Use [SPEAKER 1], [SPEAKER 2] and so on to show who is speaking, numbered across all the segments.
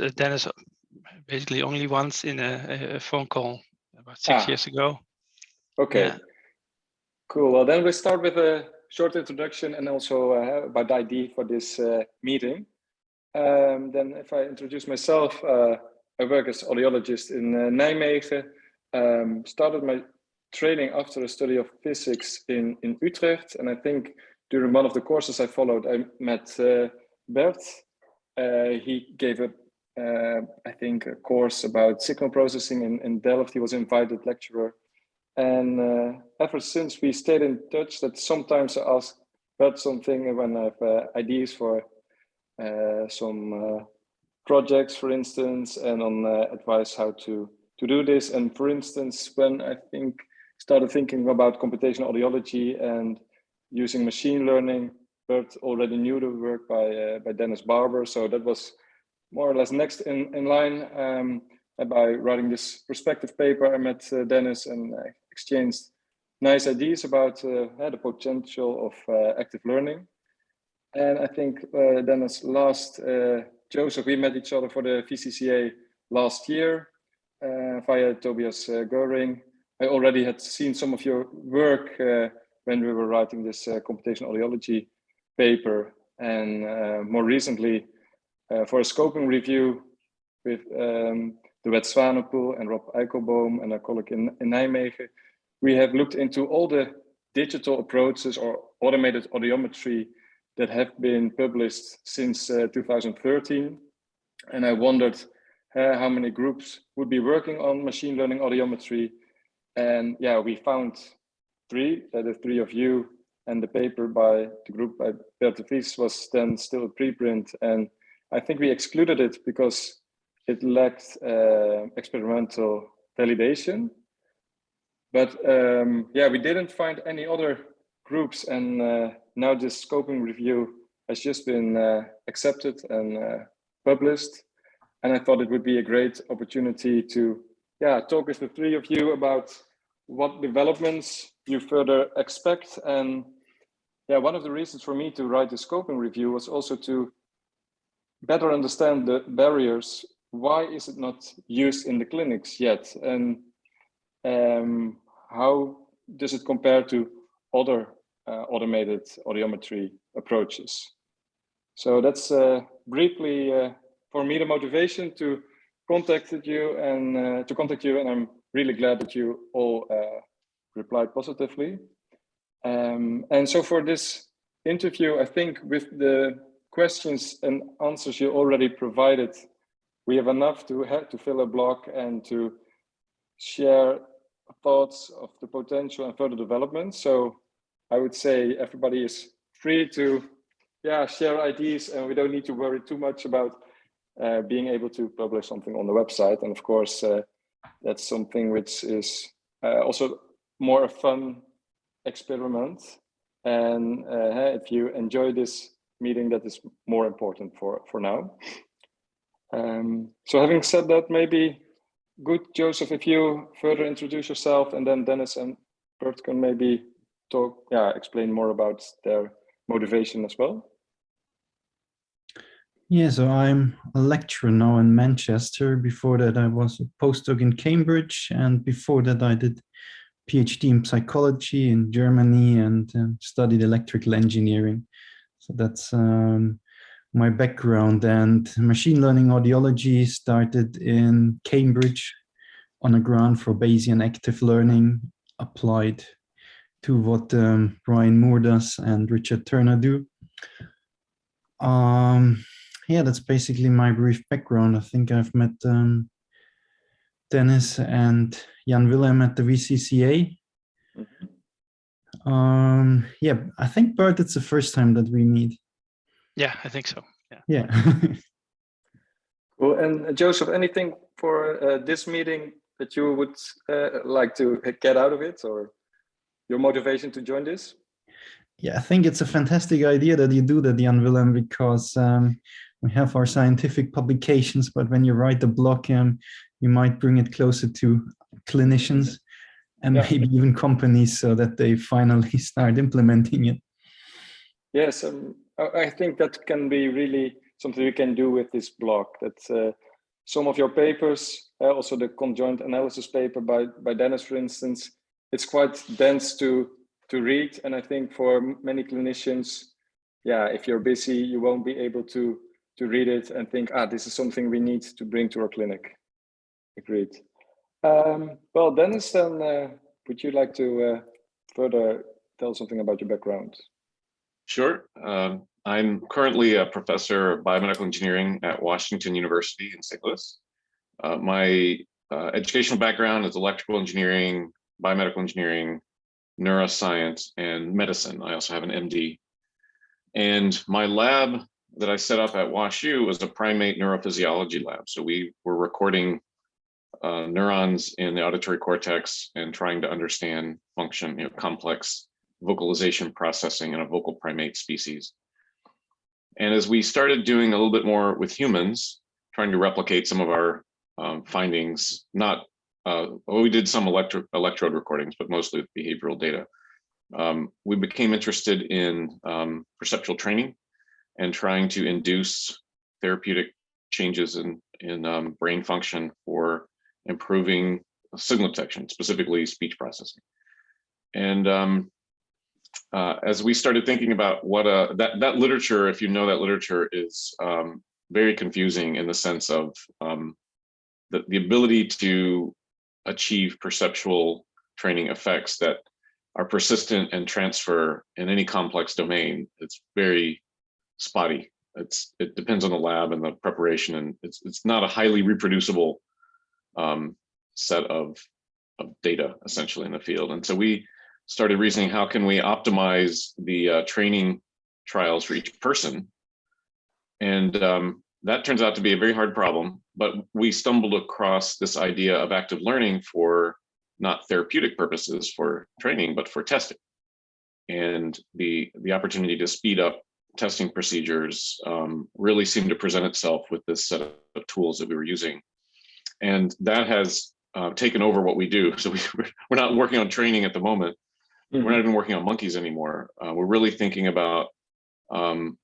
[SPEAKER 1] uh, Dennis basically only once in a, a phone call about six
[SPEAKER 2] Ah.
[SPEAKER 1] years ago.
[SPEAKER 2] Okay.
[SPEAKER 1] Yeah.
[SPEAKER 2] Cool. Well, then we start with a short introduction and also uh, about ID for this uh, meeting. Um, then if I introduce myself, uh, I work as audiologist in uh, Nijmegen. Um, started my training after a study of physics in, in Utrecht. And I think during one of the courses I followed, I met uh, Bert. Uh, he gave a, uh, I think, a course about signal processing in, in Delft. He was invited lecturer. And uh, ever since we stayed in touch, that sometimes I ask Bert something when I have uh, ideas for uh, some uh, projects, for instance, and on uh, advice how to to do this. And for instance, when I think started thinking about computational audiology and using machine learning, Bert already knew the work by by Dennis Barbour, so that was more or less next in in line. Um, by writing this perspective paper, I met uh, Dennis and uh, exchanged nice ideas about uh, the potential of uh, active learning. And I think uh, Dennis last, uh, Joseph, we met each other for the VCCA last year via Tobias Goehring. I already had seen some of your work when we were writing this computational audiology paper. And more recently, for a scoping review with um, De Wet Swanepoel and Rob Eikelboom and a colleague in, in Nijmegen, we have looked into all the digital approaches or automated audiometry that have been published since uh, 2013. And I wondered uh, how many groups would be working on machine learning audiometry. And yeah, we found three, uh, the three of you, and the paper by the group by Bert de Vries was then still a preprint. And I think we excluded it because it lacked uh, experimental validation. But um, yeah, we didn't find any other groups and uh, now this scoping review has just been uh, accepted and uh, published. And I thought it would be a great opportunity to yeah, talk with the three of you about what developments you further expect. And yeah, one of the reasons for me to write the scoping review was also to better understand the barriers. Why is it not used in the clinics yet? And um, how does it compare to other uh, automated audiometry approaches? So that's uh, briefly uh, for me the motivation to contact you and uh, to contact you, and I'm really glad that you all uh, replied positively. Um, and so for this interview, I think with the questions and answers you already provided, we have enough to have to fill a block and to share thoughts of the potential and further development. So I would say everybody is free to yeah, share ideas and we don't need to worry too much about uh, being able to publish something on the website. And of course, uh, that's something which is uh, also more a fun experiment. And uh, if you enjoy this meeting, that is more important for, for now. Um, so having said that, maybe good, Joseph, if you further introduce yourself and then Dennis and Bert can maybe talk, yeah, explain more about their motivation as well.
[SPEAKER 3] Yeah, so I'm a lecturer now in Manchester. Before that, I was a postdoc in Cambridge. And before that, I did PhD in psychology in Germany and uh, studied electrical engineering. So that's um, my background and machine learning audiology started in Cambridge on a grant for Bayesian active learning applied to what um, Brian Moore does and Richard Turner do. Um, yeah, that's basically my brief background. I think I've met um, Dennis and Jan Willem at the VCCA. Mm -hmm. Um, yeah, I think Bert, it's the first time that we meet.
[SPEAKER 1] Yeah, I think so. Yeah.
[SPEAKER 3] Yeah.
[SPEAKER 2] well, and uh, Joseph, anything for uh, this meeting that you would uh, like to get out of it or your motivation to join this?
[SPEAKER 3] Yeah, I think it's a fantastic idea that you do that, Jan Willem, because um, we have our scientific publications, but when you write the blog, um, you might bring it closer to clinicians and yeah. maybe even companies so that they finally start implementing it.
[SPEAKER 2] Yes, um, I think that can be really something we can do with this blog. That uh, some of your papers, uh, also the conjoint analysis paper by, by Dennis, for instance, it's quite dense to, to read. And I think for many clinicians, yeah, if you're busy, you won't be able to, to read it and think, ah, this is something we need to bring to our clinic. Agreed. Um, well, Dennis, then uh, would you like to uh, further tell something about your background?
[SPEAKER 4] Sure. Um, I'm currently a professor of biomedical engineering at Washington University in St. Louis. Uh, my uh, educational background is electrical engineering, biomedical engineering, neuroscience, and medicine. I also have an MD. And my lab that I set up at WashU was a primate neurophysiology lab. So we were recording uh, neurons in the auditory cortex and trying to understand function, you know, complex vocalization processing in a vocal primate species. And as we started doing a little bit more with humans, trying to replicate some of our um, findings, not, uh, well, we did some electro electrode recordings, but mostly with behavioral data. Um, we became interested in um, perceptual training and trying to induce therapeutic changes in, in um, brain function for improving signal detection, specifically speech processing. And um, uh, as we started thinking about what uh, that, that literature, if you know that literature is um, very confusing in the sense of um, the, the ability to achieve perceptual training effects that are persistent and transfer in any complex domain. It's very spotty. It's it depends on the lab and the preparation, and it's it's not a highly reproducible um, set of of data essentially in the field. And so we started reasoning, how can we optimize the uh, training trials for each person? And um, that turns out to be a very hard problem, but we stumbled across this idea of active learning for not therapeutic purposes for training, but for testing. And the, the opportunity to speed up testing procedures um, really seemed to present itself with this set of tools that we were using. And that has uh, taken over what we do. So we, we're not working on training at the moment, Mm -hmm. We're not even working on monkeys anymore. Uh, we're really thinking about, um,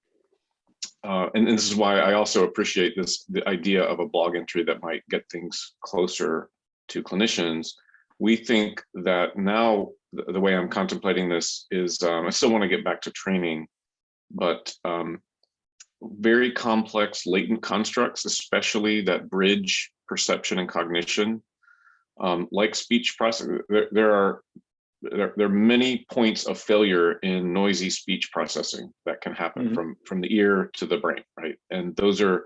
[SPEAKER 4] uh, and, and, this is why I also appreciate this, the idea of a blog entry that might get things closer to clinicians. We think that now the, the way I'm contemplating this is, um, I still want to get back to training, but um, very complex latent constructs, especially that bridge perception and cognition, um, like speech processing, there, there, are there, there, are many points of failure in noisy speech processing that can happen mm -hmm. from from the ear to the brain right? And those are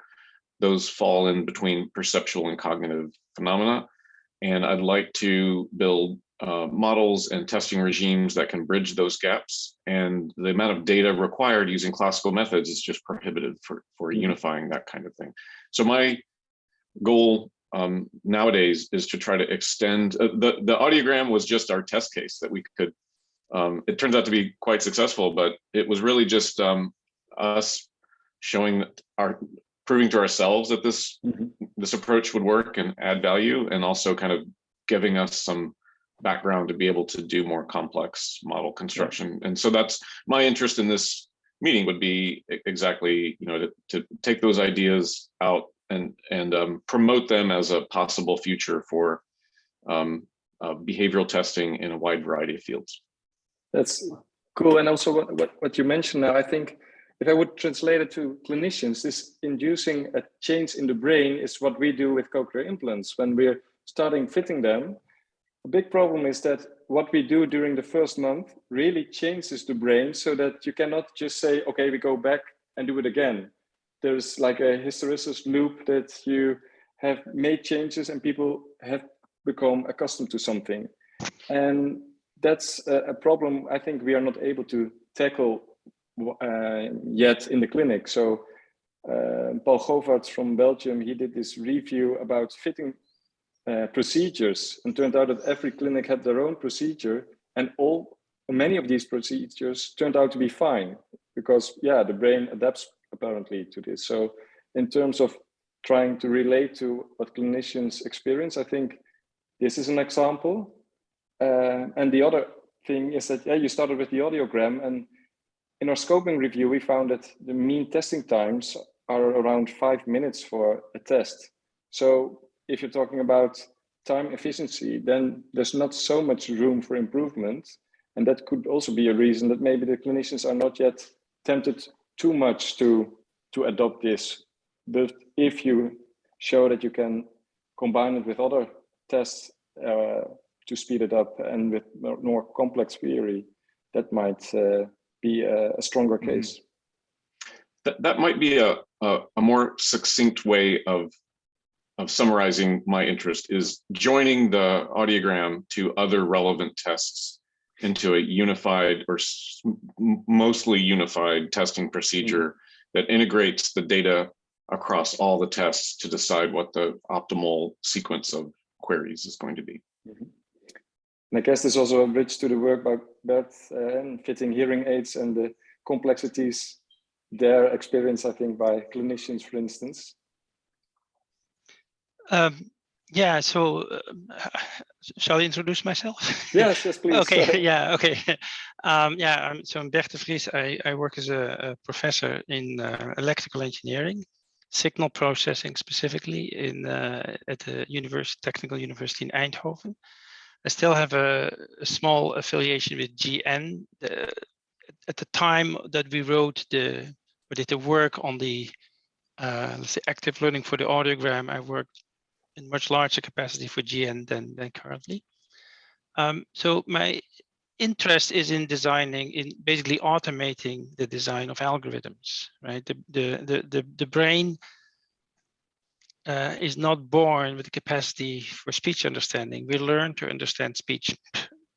[SPEAKER 4] those fall in between perceptual and cognitive phenomena. And i'd like to build uh, models and testing regimes that can bridge those gaps. And the amount of data required using classical methods is just prohibitive for for mm -hmm. unifying that kind of thing. So my goal um, nowadays is to try to extend uh, the the audiogram was just our test case that we could um, it turns out to be quite successful but it was really just um, us showing our proving to ourselves that this mm -hmm. this approach would work and add value and also kind of giving us some background to be able to do more complex model construction yeah. and so that's my interest in this meeting would be exactly you know to, to take those ideas out and and um, promote them as a possible future for um, uh, behavioral testing in a wide variety of fields.
[SPEAKER 2] That's cool. And also what, what, what you mentioned now, I think if I would translate it to clinicians, this inducing a change in the brain is what we do with cochlear implants. When we're starting fitting them, a big problem is that what we do during the first month really changes the brain so that you cannot just say, okay, we go back and do it again there's like a hysteresis loop that you have made changes and people have become accustomed to something. And that's a, problem I think we are not able to tackle uh, yet in the clinic. So uh, Paul Govaerts from Belgium, he did this review about fitting uh, procedures and turned out that every clinic had their own procedure and all many of these procedures turned out to be fine because yeah, the brain adapts apparently to this. So in terms of trying to relate to what clinicians experience, I think this is an example. Uh, and the other thing is that, yeah, you started with the audiogram and in our scoping review, we found that the mean testing times are around five minutes for a test. So if you're talking about time efficiency, then there's not so much room for improvement. And that could also be a reason that maybe the clinicians are not yet tempted too much to, to adopt this. But if you show that you can combine it with other tests uh, to speed it up and with more, complex theory, that might uh, be a, a stronger
[SPEAKER 4] Mm-hmm.
[SPEAKER 2] case.
[SPEAKER 4] That, that might be a, a, a more succinct way of, of summarizing my interest is joining the audiogram to other relevant tests into a unified or mostly unified testing procedure that integrates the data across all the tests to decide what the optimal sequence of queries is going to be.
[SPEAKER 2] And I guess there's also a bridge to the work by Bert uh, and fitting hearing aids and the complexities there experienced, I think, by clinicians, for instance.
[SPEAKER 1] Um, yeah, so uh, shall I introduce myself?
[SPEAKER 2] Yes, yes, please.
[SPEAKER 1] okay, yeah, okay. Um, yeah, I'm, so I'm Bert de Vries. I, I work as a, a professor in uh, electrical engineering, signal processing specifically in uh, at the University, Technical University in Eindhoven. I still have a, a small affiliation with GN. The, at the time that we wrote the, we did the work on the, uh, let's say, active learning for the audiogram, I worked much larger capacity for GN than, than currently. Um, so my interest is in designing, in basically automating the design of algorithms, right? The, the, the, the, the brain uh, is not born with the capacity for speech understanding. We learn to understand speech,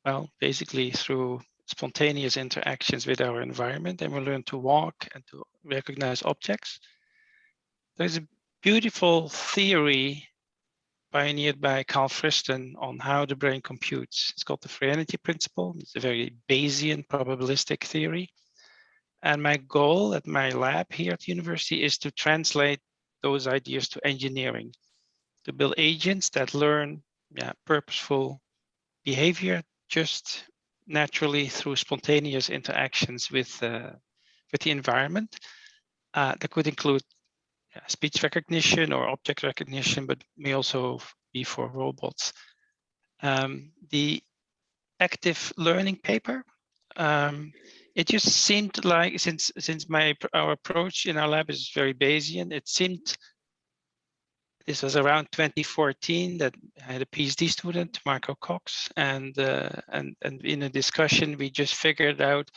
[SPEAKER 1] well, basically through spontaneous interactions with our environment, and we learn to walk and to recognize objects. There's a beautiful theory pioneered by Carl Friston on how the brain computes. It's called the free energy principle. It's a very Bayesian probabilistic theory. And my goal at my lab here at the university is to translate those ideas to engineering, to build agents that learn yeah, purposeful behavior just naturally through spontaneous interactions with, uh, with the environment. Uh, that could include yeah, speech recognition or object recognition, but may also be for robots. Um, the active learning paper, um, it just seemed like since since my our approach in our lab is very Bayesian, it seemed this was around 2014 that I had a PhD student, Marco Cox, and uh, and and in a discussion we just figured out,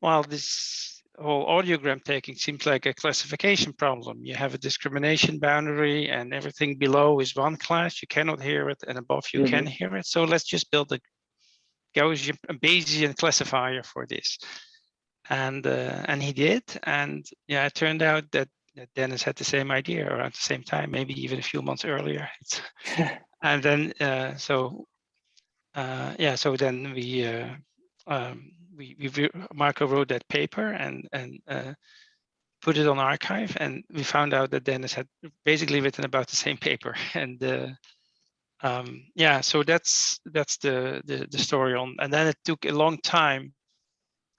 [SPEAKER 1] well, this whole audiogram taking seems like a classification problem. You have a discrimination boundary and everything below is one class, you cannot hear it, and above you can hear it. So let's just build a Gaussian a Bayesian classifier for this. And uh, and he did. And yeah, it turned out that, that Dennis had the same idea around the same time, maybe even a few months earlier. It's, and then uh, so uh, yeah, so then we uh, um, we, we Marco wrote that paper and and uh, put it on arXiv, and we found out that Dennis had basically written about the same paper, and uh, um, yeah, so that's that's the, the the story on, and then it took a long time.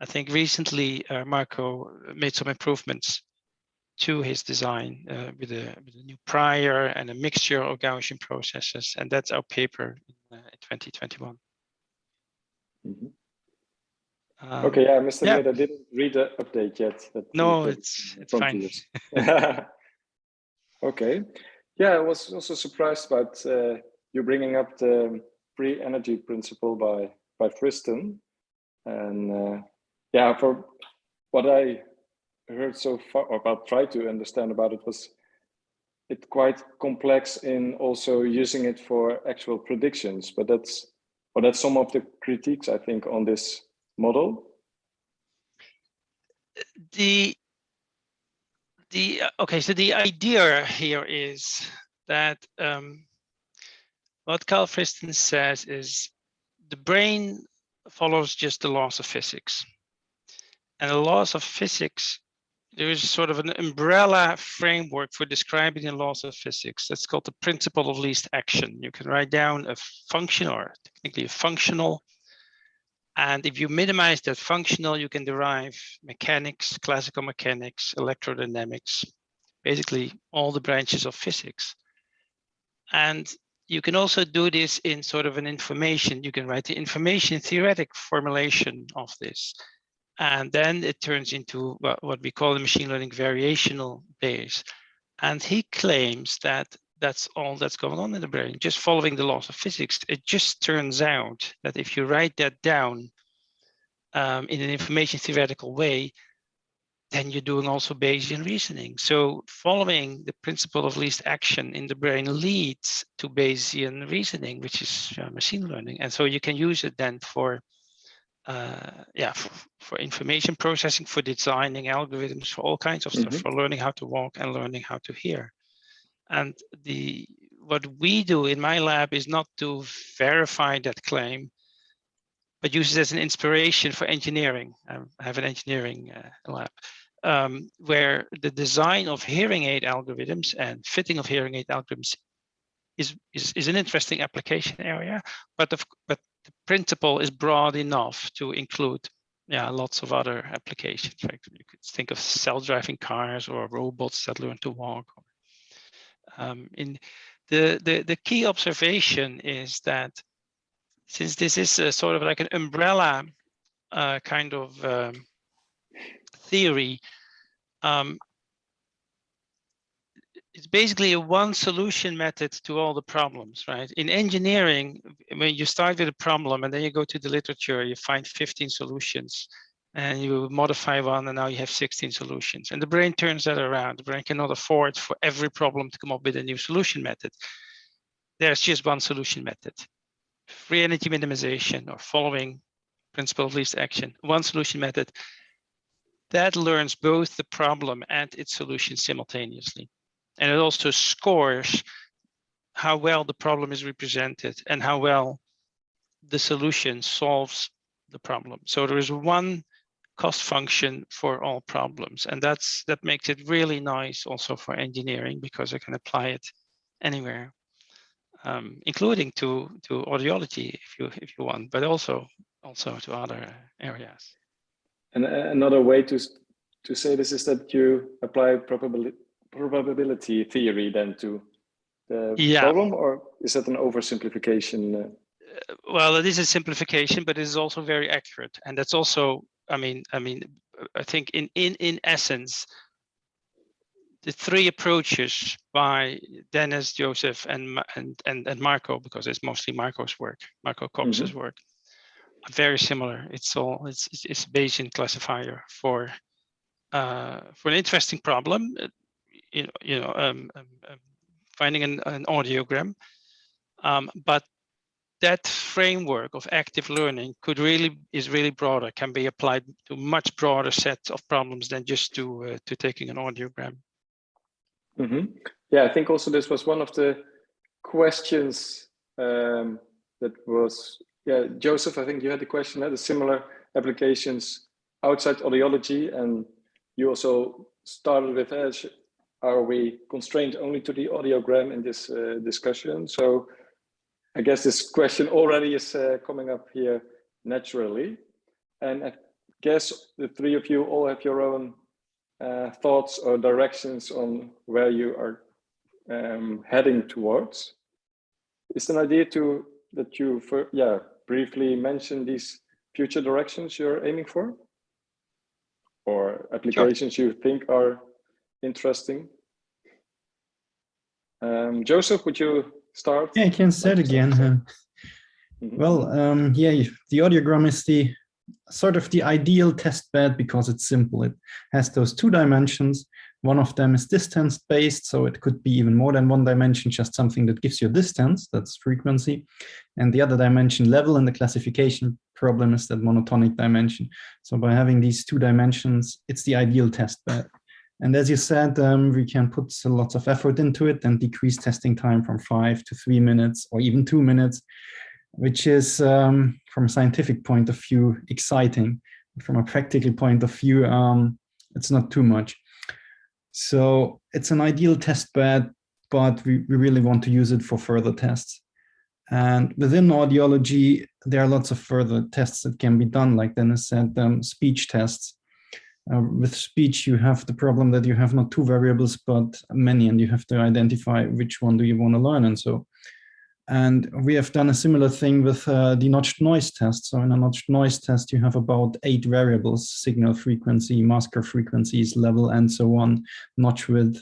[SPEAKER 1] I think recently uh, Marco made some improvements to his design uh, with, a, with a new prior and a mixture of Gaussian processes, and that's our paper in, uh, in 2021.
[SPEAKER 2] Mhm.
[SPEAKER 1] Um,
[SPEAKER 2] Okay, yeah, I must
[SPEAKER 1] yeah.
[SPEAKER 2] I didn't read the update yet.
[SPEAKER 1] No, it's it's fine.
[SPEAKER 2] okay, yeah, I was also surprised about uh, you bringing up the free energy principle by by Friston, and uh, yeah, for what I heard so far or about try to understand about it was it quite complex in also using it for actual predictions, but that's or that's some of the critiques I think on this model.
[SPEAKER 1] the the okay so the idea here is that um, what Carl Friston says is the brain follows just the laws of physics. And the laws of physics there is sort of an umbrella framework for describing the laws of physics. That's called the principle of least action. You can write down a function or technically a functional and if you minimize that functional, you can derive mechanics, classical mechanics, electrodynamics, basically all the branches of physics. And you can also do this in sort of an information. You can write the information theoretic formulation of this. And then it turns into what, we call the machine learning variational Bayes. And he claims that that's all that's going on in the brain, just following the laws of physics. It just turns out that if you write that down um, in an information theoretical way, then you're doing also Bayesian reasoning. So following the principle of least action in the brain leads to Bayesian reasoning, which is uh, machine learning. And so you can use it then for, uh, yeah, for, for, information processing, for designing algorithms, for all kinds of mm -hmm. stuff, mm-hmm. for learning how to walk and learning how to hear. And the what we do in my lab is not to verify that claim, but use it as an inspiration for engineering. I have an engineering uh, lab um, where the design of hearing aid algorithms and fitting of hearing aid algorithms is, is, is an interesting application area, but, the, but the principle is broad enough to include yeah, lots of other applications. Right? You could think of self-driving cars or robots that learn to walk. Um, in the, the, the key observation is that since this is a sort of like an umbrella uh, kind of um, theory, um, it's basically a one solution method to all the problems, right? In engineering, when you start with a problem and then you go to the literature, you find 15 solutions and you modify one and now you have 16 solutions. And the brain turns that around. The brain cannot afford for every problem to come up with a new solution method. There's just one solution method. Free energy minimization or following principle of least action, one solution method that learns both the problem and its solution simultaneously. And it also scores how well the problem is represented and how well the solution solves the problem. So there is one cost function for all problems. And that's that makes it really nice also for engineering because I can apply it anywhere, um, including to, to audiology if you if you want, but also also to other areas.
[SPEAKER 2] And another way to to say this is that you apply probability probability theory then to the yeah. problem, or is that an oversimplification?
[SPEAKER 1] Uh, well, it is a simplification, but it is also very accurate, and that's also, I mean, I mean, I think in in in essence, the three approaches by Dennis, Joseph, and and and, and Marco, because it's mostly Marco's work, Marco Cox's mm -hmm. work, are very similar. It's all it's it's a Bayesian classifier for uh, for an interesting problem. Uh, you know, you know, um, um, um, finding an, an audiogram, um, but that framework of active learning could really is really broader, can be applied to much broader sets of problems than just to uh, to taking an audiogram.
[SPEAKER 2] Mm -hmm. Yeah, I think also this was one of the questions um, that was yeah, Joseph, I think you had the question, that the similar applications outside audiology, and you also started with, uh, are we constrained only to the audiogram in this uh, discussion? So I guess this question already is uh, coming up here naturally. And I guess the three of you all have your own uh, thoughts or directions on where you are um, heading towards. Is an idea to that you, for, yeah, briefly mention these future directions you're aiming for? Or applications sure. you think are interesting? Um, Joseph, would you start?
[SPEAKER 3] Yeah, I can start again. mm -hmm. Well, um, yeah, the audiogram is the sort of the ideal test bed because it's simple. It has those two dimensions one of them is distance based, so it could be even more than one dimension, just something that gives you distance, that's frequency. And the other dimension level in the classification problem is that monotonic dimension. So by having these two dimensions, it's the ideal test bed. And as you said, um, we can put lots of effort into it and decrease testing time from five to three minutes or even two minutes, which is, um, from a scientific point of view, exciting. From a practical point of view, um, it's not too much. So it's an ideal test bed, but we, we really want to use it for further tests. And within audiology, there are lots of further tests that can be done, like Dennis said, um, speech tests. Uh, with speech, you have the problem that you have not two variables, but many, and you have to identify which one do you want to learn. And so, and we have done a similar thing with uh, the notched noise test. So in a notched noise test, you have about eight variables, signal frequency, masker frequencies, level, and so on, notch width.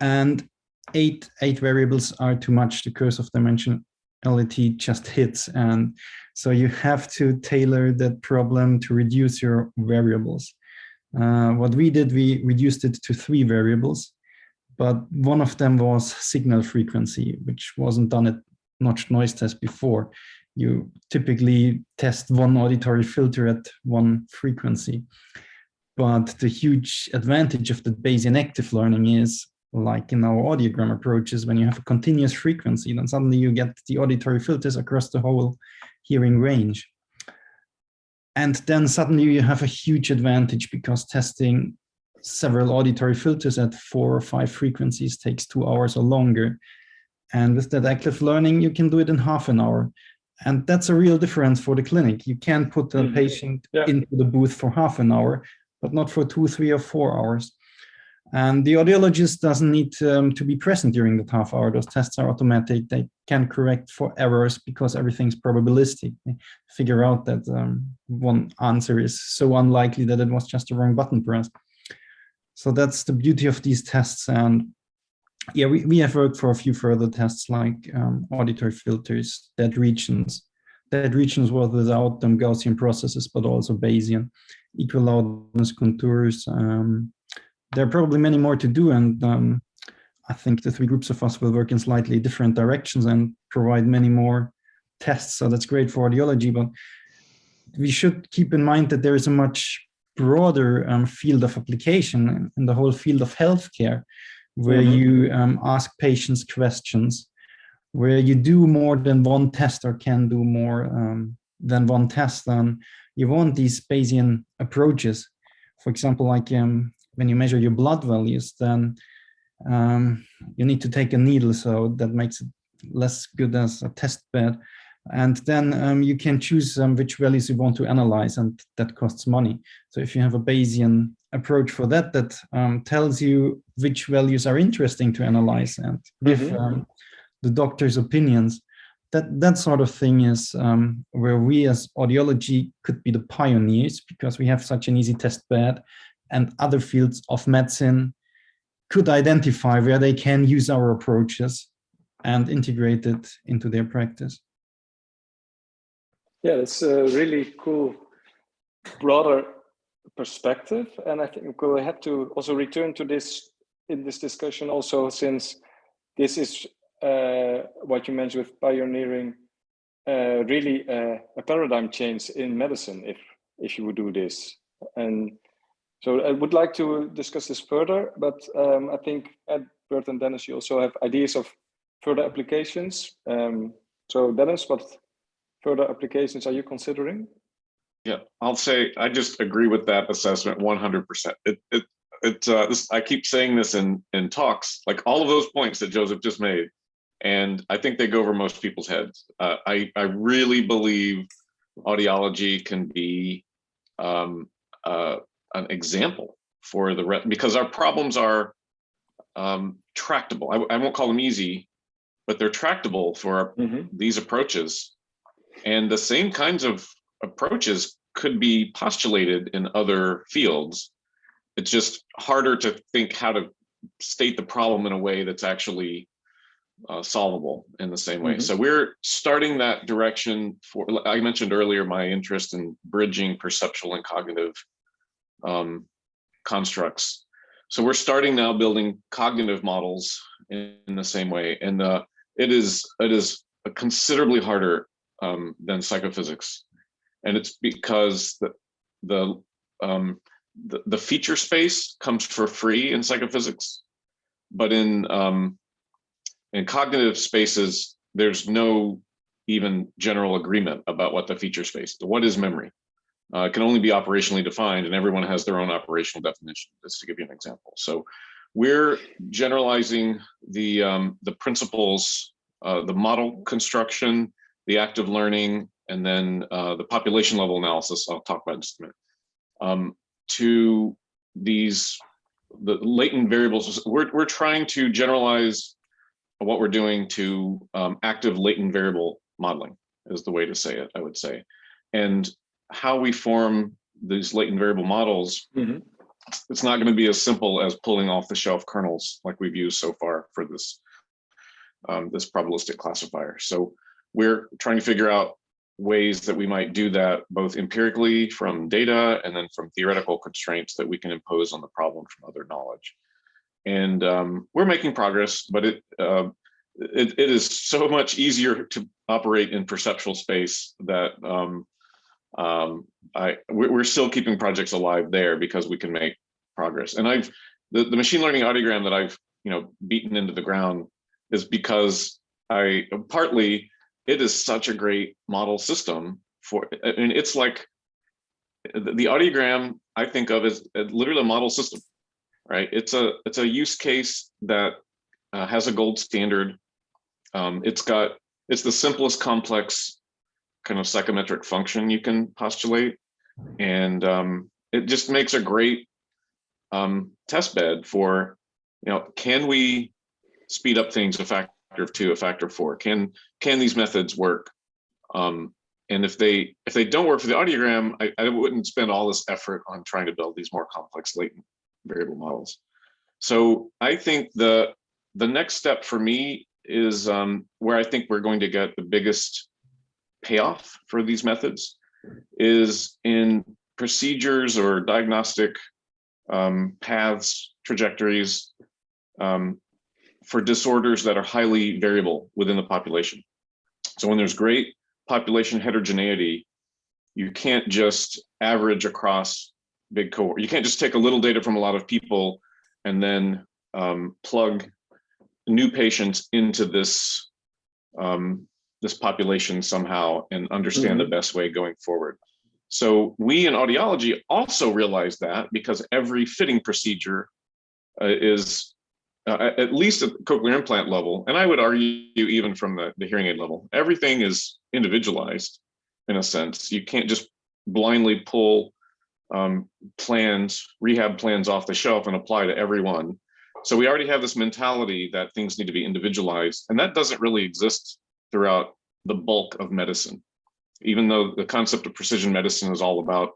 [SPEAKER 3] And eight, eight variables are too much. The curse of dimensionality just hits. And so you have to tailor that problem to reduce your variables. Uh, what we did, we reduced it to three variables, but one of them was signal frequency, which wasn't done at notched noise test before. You typically test one auditory filter at one frequency. But the huge advantage of the Bayesian active learning is like in our audiogram approaches, when you have a continuous frequency, then suddenly you get the auditory filters across the whole hearing range. And then suddenly you have a huge advantage because testing several auditory filters at four or five frequencies takes two hours or longer. And with that active learning, you can do it in half an hour. And that's a real difference for the clinic. You can put a
[SPEAKER 2] Mhm.
[SPEAKER 3] patient
[SPEAKER 2] Yeah.
[SPEAKER 3] into the booth for half an hour, but not for two, three, or four hours. And the audiologist doesn't need um, to be present during that half hour. Those tests are automatic. They can correct for errors because everything's probabilistic. They figure out that um, one answer is so unlikely that it was just a wrong button press. So that's the beauty of these tests. And yeah, we, we have worked for a few further tests like um, auditory filters, dead regions. Dead regions was without them Gaussian processes, but also Bayesian, equal loudness contours, um, there are probably many more to do and um, I think the three groups of us will work in slightly different directions and provide many more tests. So that's great for audiology, but we should keep in mind that there is a much broader um, field of application in the whole field of healthcare, where
[SPEAKER 2] Mhm.
[SPEAKER 3] you um, ask patients questions, where you do more than one test or can do more um, than one test. And you want these Bayesian approaches. For example, like um, when you measure your blood values, then um, you need to take a needle, so that makes it less good as a test bed. And then um, you can choose um, which values you want to analyze, and that costs money. So if you have a Bayesian approach for that, that um, tells you which values are interesting to analyze and give
[SPEAKER 2] Mhm.
[SPEAKER 3] um, the doctor's opinions, that that sort of thing is um, where we as audiology could be the pioneers because we have such an easy test bed and other fields of medicine could identify where they can use our approaches and integrate it into their practice.
[SPEAKER 2] Yeah, that's a really cool, broader perspective. And I think we'll have to also return to this in this discussion also since this is uh, what you mentioned with pioneering, uh, really uh, a paradigm change in medicine if if you would do this. And so I would like to discuss this further, but um, I think Edward and Dennis, you also have ideas of further applications. Um, so Dennis, what further applications are you considering?
[SPEAKER 4] Yeah, I'll say I just agree with that assessment 100%. It it it uh, this, I keep saying this in in talks, like all of those points that Joseph just made, and I think they go over most people's heads. Uh, I I really believe audiology can be um, uh, an example for the re because our problems are um, tractable. I, I won't call them easy, but they're tractable for our,
[SPEAKER 2] Mhm.
[SPEAKER 4] these approaches, and the same kinds of approaches could be postulated in other fields. It's just harder to think how to state the problem in a way that's actually uh, solvable in the same way.
[SPEAKER 2] Mhm.
[SPEAKER 4] So we're starting that direction for, I mentioned earlier, my interest in bridging perceptual and cognitive um, constructs. So we're starting now building cognitive models in, in the same way. And uh, it is it is considerably harder um, than psychophysics. And it's because the, the, um, the, the feature space comes for free in psychophysics, but in, um, in cognitive spaces, there's no even general agreement about what the feature space. What is memory? Uh, can only be operationally defined and everyone has their own operational definition, just to give you an example. So we're generalizing the, um, the principles, uh, the model construction, the active learning, and then uh, the population level analysis I'll talk about in just a minute, um, to these the latent variables. We're we're trying to generalize what we're doing to um, active latent variable modeling is the way to say it. I would say, and how we form these latent variable models.
[SPEAKER 2] Mhm.
[SPEAKER 4] It's not going to be as simple as pulling off the shelf kernels like we've used so far for this um, this probabilistic classifier. So we're trying to figure out ways that we might do that both empirically from data and then from theoretical constraints that we can impose on the problem from other knowledge. And um, we're making progress, but it, uh, it, it is so much easier to operate in perceptual space that um, um, I we're still keeping projects alive there because we can make progress. And I've the, the machine learning audiogram that I've you know beaten into the ground is because I partly it is such a great model system for mean it's like the the audiogram I think of as as literally a model system, right? It's a it's a use case that uh, has a gold standard. Um, it's got it's the simplest complex kind of psychometric function you can postulate, and um, it just makes a great um, test bed for you know can we speed up things a factor of two, a factor of four? Can can these methods work? Um, and if they if they don't work for the audiogram, I, I wouldn't spend all this effort on trying to build these more complex latent variable models. So I think the the next step for me is um, where I think we're going to get the biggest payoff for these methods is in procedures or diagnostic um, paths, trajectories um, for disorders that are highly variable within the population. So when there's great population heterogeneity, you can't just average across big cohort. You can't just take a little data from a lot of people and then um, plug new patients into this um, this population somehow and understand the best way going forward. So we in audiology also realize that because every fitting procedure uh, is uh, at least at the cochlear implant level, and I would argue even from the, the hearing aid level, everything is individualized in a sense. You can't just blindly pull um, plans, rehab plans off the shelf and apply to everyone. So we already have this mentality that things need to be individualized, and that doesn't really exist throughout the bulk of medicine. Even though the concept of precision medicine is all about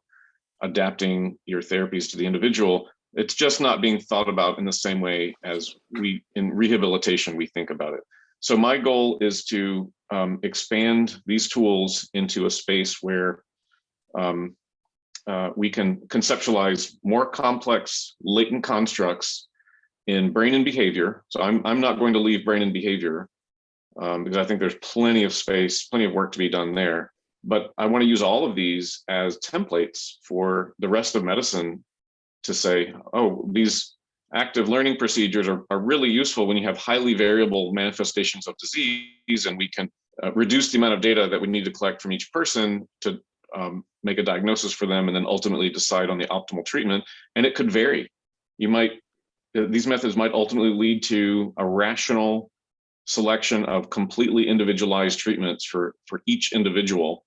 [SPEAKER 4] adapting your therapies to the individual, it's just not being thought about in the same way as we in rehabilitation we think about it. So my goal is to um, expand these tools into a space where um, uh, we can conceptualize more complex latent constructs in brain and behavior. So I'm, I'm not going to leave brain and behavior um, because I think there's plenty of space, plenty of work to be done there. But I want to use all of these as templates for the rest of medicine to say, oh, these active learning procedures are, are really useful when you have highly variable manifestations of disease and we can uh, reduce the amount of data that we need to collect from each person to um, make a diagnosis for them and then ultimately decide on the optimal treatment. And it could vary. You might, uh, these methods might ultimately lead to a rational selection of completely individualized treatments for, for each individual.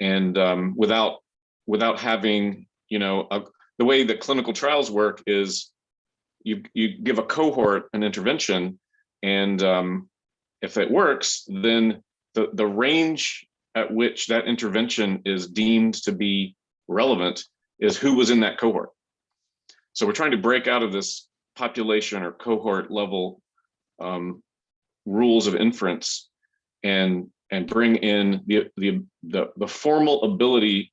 [SPEAKER 4] And um, without, without having, you know, a, the way that clinical trials work is you, you give a cohort an intervention and um, if it works, then the, the range at which that intervention is deemed to be relevant is who was in that cohort. So we're trying to break out of this population or cohort level um, rules of inference and and bring in the, the the the, formal ability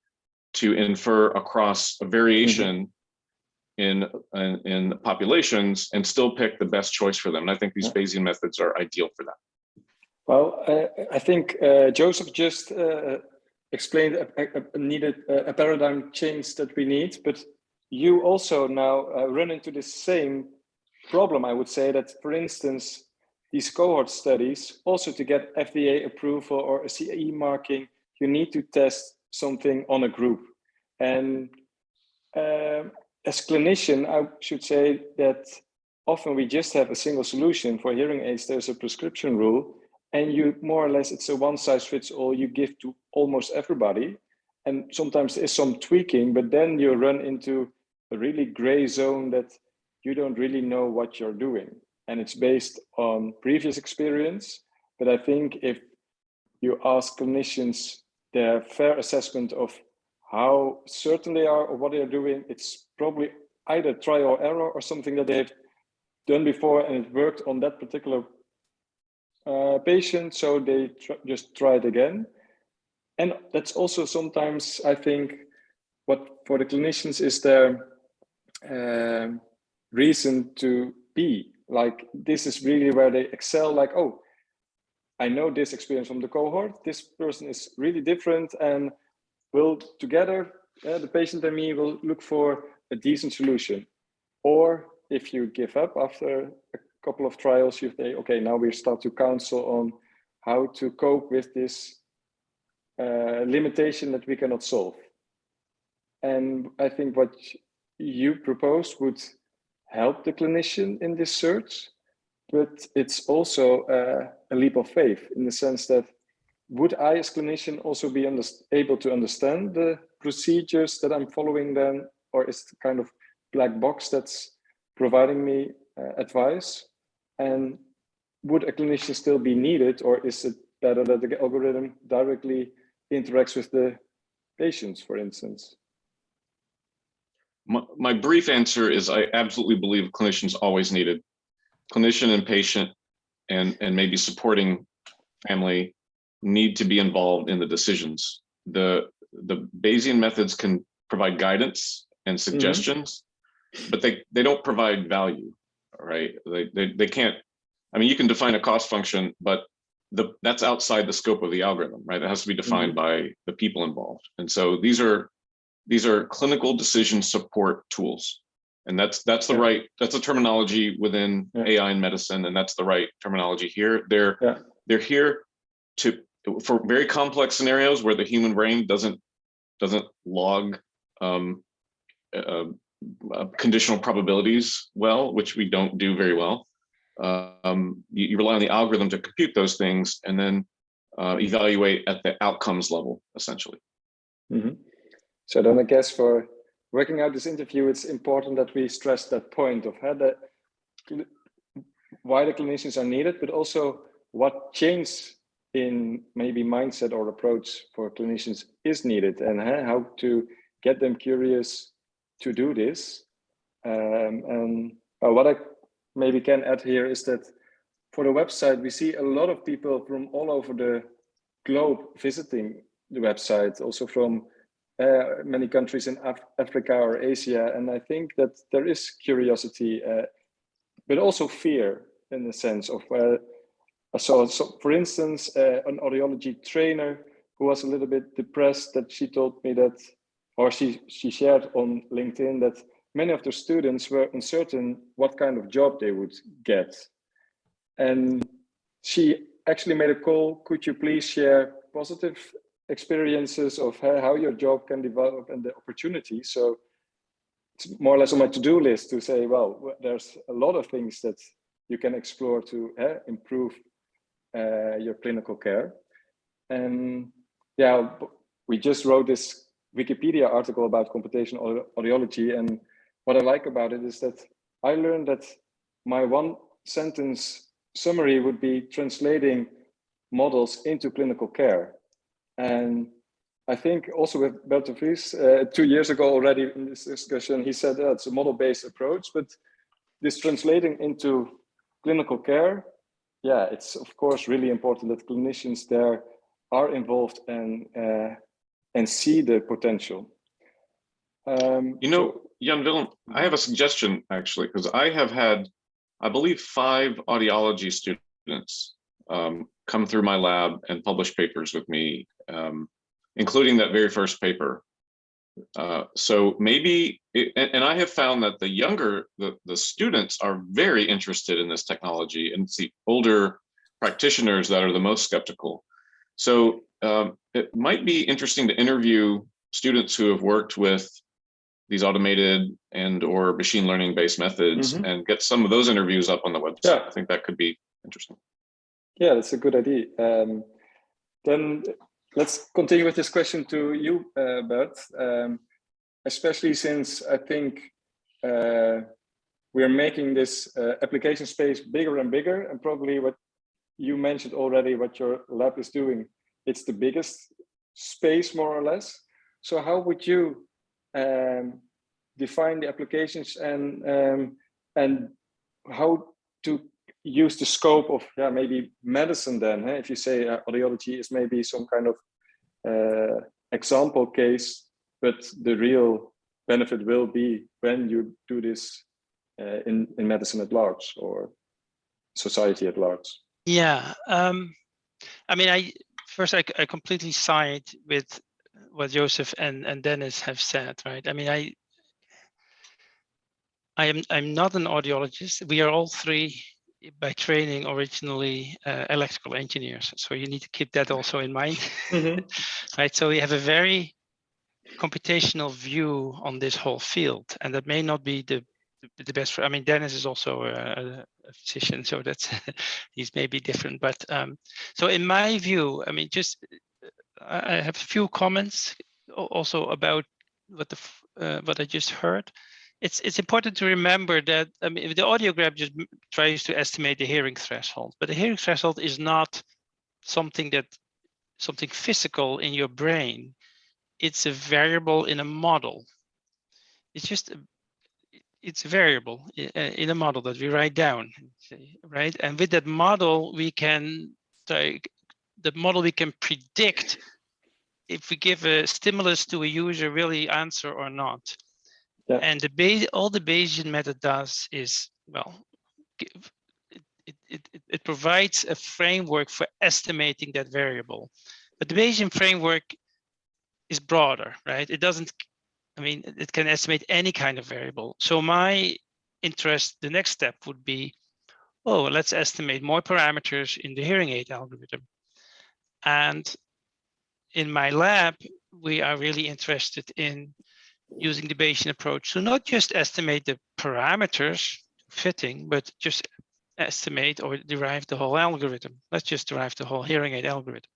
[SPEAKER 4] to infer across a variation in, in, in populations and still pick the best choice for them. And I think these Bayesian methods are ideal for that.
[SPEAKER 2] Well, uh, I think uh, Joseph just uh, explained a, a, a needed a paradigm change that we need, but you also now uh, run into the same problem. I would say that, for instance, these cohort studies, also to get FDA approval or a CE marking, you need to test something on a group. And uh, as clinician, I should say that often we just have a single solution for hearing aids. There's a prescription rule and you more or less, it's a one size fits all you give to almost everybody. And sometimes there's some tweaking, but then you run into a really gray zone that you don't really know what you're doing. And it's based on previous experience. But I think if you ask clinicians their fair assessment of how certain they are of what they're doing, it's probably either trial or error or something that they've done before and it worked on that particular uh, patient, so they tr just try it again. And that's also sometimes, I think, what for the clinicians is their um, reason to be. Like, this is really where they excel, like, oh, I know this experience from the cohort, this person is really different and will together, uh, the patient and me will look for a decent solution. Or if you give up after a couple of trials, you say, okay, now we start to counsel on how to cope with this uh, limitation that we cannot solve. And I think what you propose would help the clinician in this search, but it's also uh, a leap of faith in the sense that would I as clinician also be able to understand the procedures that I'm following then, or is it kind of black box that's providing me uh, advice? And would a clinician still be needed, or is it better that the algorithm directly interacts with the patients, for instance?
[SPEAKER 4] My, my brief answer is I absolutely believe clinicians always needed. Clinician and patient and, and maybe supporting family need to be involved in the decisions. The, the Bayesian methods can provide guidance and
[SPEAKER 2] Mm-hmm.
[SPEAKER 4] suggestions, mm -hmm. but they, they don't provide value, right? They, they, they can't, I mean, you can define a cost function, but the, that's outside the scope of the algorithm, right? It has to be defined mm -hmm. by the people involved. And so these are these are clinical decision support tools. And that's that's the
[SPEAKER 2] Yeah.
[SPEAKER 4] right, that's a terminology within
[SPEAKER 2] Yeah.
[SPEAKER 4] AI and medicine, and that's the right terminology here. They're
[SPEAKER 2] Yeah.
[SPEAKER 4] they're here to for very complex scenarios where the human brain doesn't doesn't log um, uh, uh, conditional probabilities well, which we don't do very well. Um, you, you rely on the algorithm to compute those things and then uh, evaluate at the outcomes level, essentially.
[SPEAKER 2] Mhm. So then I guess for working out this interview, it's important that we stress that point of how the, why the clinicians are needed, but also what change in maybe mindset or approach for clinicians is needed and how to get them curious to do this. Um, and what I maybe can add here is that for the website, we see a lot of people from all over the globe visiting the website, also from uh, many countries in Af Africa or Asia. And I think that there is curiosity, uh, but also fear in the sense of, uh, so, so for instance, uh, an audiology trainer who was a little bit depressed that she told me that, or she, she shared on LinkedIn that many of the students were uncertain what kind of job they would get. And she actually made a call, could you please share positive experiences of how your job can develop and the opportunity. So it's more or less on my to-do list to say, well, there's a lot of things that you can explore to uh, improve uh, your clinical care. And yeah, we just wrote this Wikipedia article about computational audiology. And what I like about it is that I learned that my one sentence summary would be translating models into clinical care. And I think also with Bert de Vries, uh, two years ago already in this discussion, he said uh, it's a model-based approach, but this translating into clinical care, yeah, it's of course really important that clinicians there are involved and uh, and see the potential. Um,
[SPEAKER 4] You know, Jan Willem, I have a suggestion actually, because I have had, I believe, five audiology students um, come through my lab and publish papers with me, um, including that very first paper. Uh, so maybe, it, and, and I have found that the younger, the, the students are very interested in this technology and it's the older practitioners that are the most skeptical. So um, it might be interesting to interview students who have worked with these automated and or machine learning based methods
[SPEAKER 2] Mhm.
[SPEAKER 4] and get some of those interviews up on the website.
[SPEAKER 2] Yeah.
[SPEAKER 4] I think that could be interesting.
[SPEAKER 2] Yeah, that's a good idea. Um, then let's continue with this question to you, uh, Bert. Um, especially since I think uh, we're making this uh, application space bigger and bigger, and probably what you mentioned already, what your lab is doing, it's the biggest space more or less. So how would you um, define the applications and um, and how to use the scope of yeah maybe medicine then eh? if you say uh, audiology is maybe some kind of uh, example case but the real benefit will be when you do this uh, in in medicine at large or society at large
[SPEAKER 1] yeah um i mean i first i, I completely side with what joseph and and dennis have said right i mean i I am I'm not an audiologist. We are all three by training originally uh, electrical engineers. So you need to keep that also in mind, mm -hmm. right? So we have a very computational view on this whole field, and that may not be the the best. For, I mean, Dennis is also a, a physician, so that's he's maybe different. But um, so in my view, I mean, just I have a few comments also about what the uh, what I just heard it's it's important to remember that I mean, the audiogram just tries to estimate the hearing threshold, but the hearing threshold is not something that something physical in your brain. It's a variable in a model. It's just a, it's a variable uh, in a model that we write down, right? And with that model, we can like the model we can predict if we give a stimulus to a user really answer or not. Yeah. And the base, all the Bayesian method does is, well, give, it, it, it, it provides a framework for estimating that variable. But the Bayesian framework is broader, right? It doesn't, I mean, it can estimate any kind of variable. So my interest, the next step would be, oh, let's estimate more parameters in the hearing aid algorithm. And in my lab, we are really interested in using the Bayesian approach to not just estimate the parameters fitting, but just estimate or derive the whole algorithm. Let's just derive the whole hearing aid algorithm.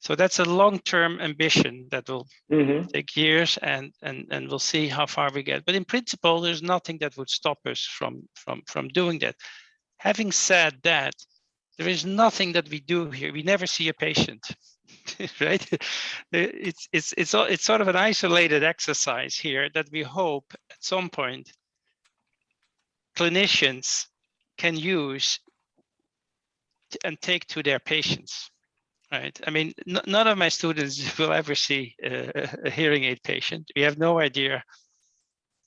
[SPEAKER 1] So that's a long-term ambition that will mm -hmm. take years and, and, and we'll see how far we get. But in principle, there's nothing that would stop us from, from, from doing that. Having said that, there is nothing that we do here. We never see a patient. right? It's it's it's it's sort of an isolated exercise here that we hope at some point clinicians can use and take to their patients, right? I mean, none of my students will ever see a, a hearing aid patient. We have no idea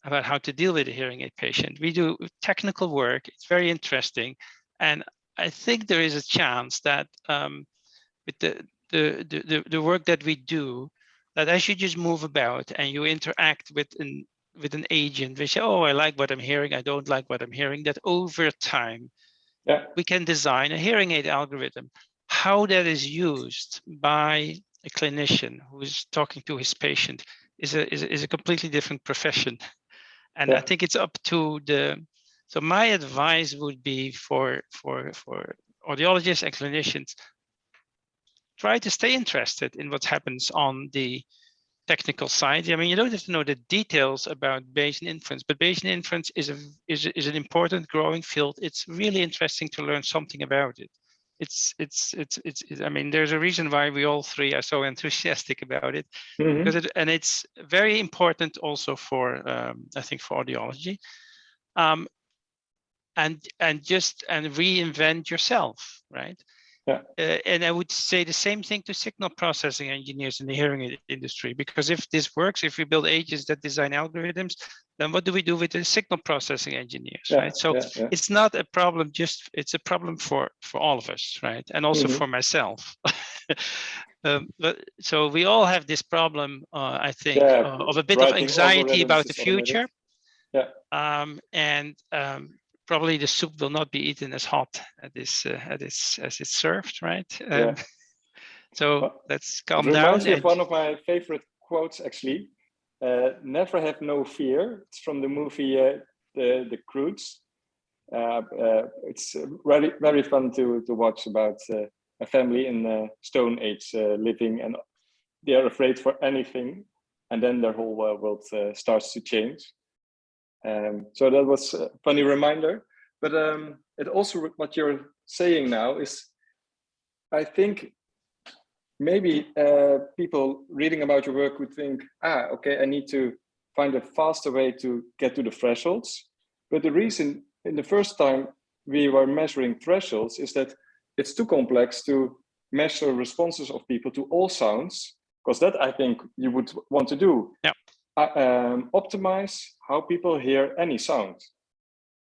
[SPEAKER 1] about how to deal with a hearing aid patient. We do technical work. It's very interesting. And I think there is a chance that um, with the, the, the, the work that we do, that as you just move about and you interact with an with an agent, we say, oh, I like what I'm hearing, I don't like what I'm hearing, that over time, yeah. we can design a hearing aid algorithm. How that is used by a clinician who is talking to his patient is a, is a, is a completely different profession. And yeah. I think it's up to the, so my advice would be for, for, for audiologists and clinicians, try to stay interested in what happens on the technical side. I mean, you don't have to know the details about Bayesian inference, but Bayesian inference is a is, is an important growing field. It's really interesting to learn something about it. It's it's it's it's. it's I mean, there's a reason why we all three are so enthusiastic about it, mm -hmm. because it and it's very important also for um, I think for audiology. Um, and and just and reinvent yourself, right? Yeah. Uh, and I would say the same thing to signal processing engineers in the hearing industry, because if this works, if we build agents that design algorithms, then what do we do with the signal processing engineers, yeah, right? So yeah, yeah. it's not a problem just, it's a problem for, for all of us, right? And also mm -hmm. for myself. um, but so we all have this problem, uh, I think, uh, of a bit of anxiety about the future. Yeah. Um, and um, probably the soup will not be eaten as hot as this uh, as it's as it's served, right? Um, yeah. so well, let's calm down.
[SPEAKER 2] Reminds me of one of my favorite quotes, actually. Uh, never have no fear. It's from the movie uh, the the Croods. Uh, uh, it's very very fun to to watch about uh, a family in the Stone Age living, and they are afraid for anything, and then their whole world starts to change Um, so that was a funny reminder. But um, it also what you're saying now is, I think maybe uh, people reading about your work would think, ah, okay, I need to find a faster way to get to the thresholds. But the reason in the first time we were measuring thresholds is that it's too complex to measure responses of people to all sounds, because that I think you would want to do.
[SPEAKER 1] Yeah.
[SPEAKER 2] Uh, um, optimize how people hear any sound.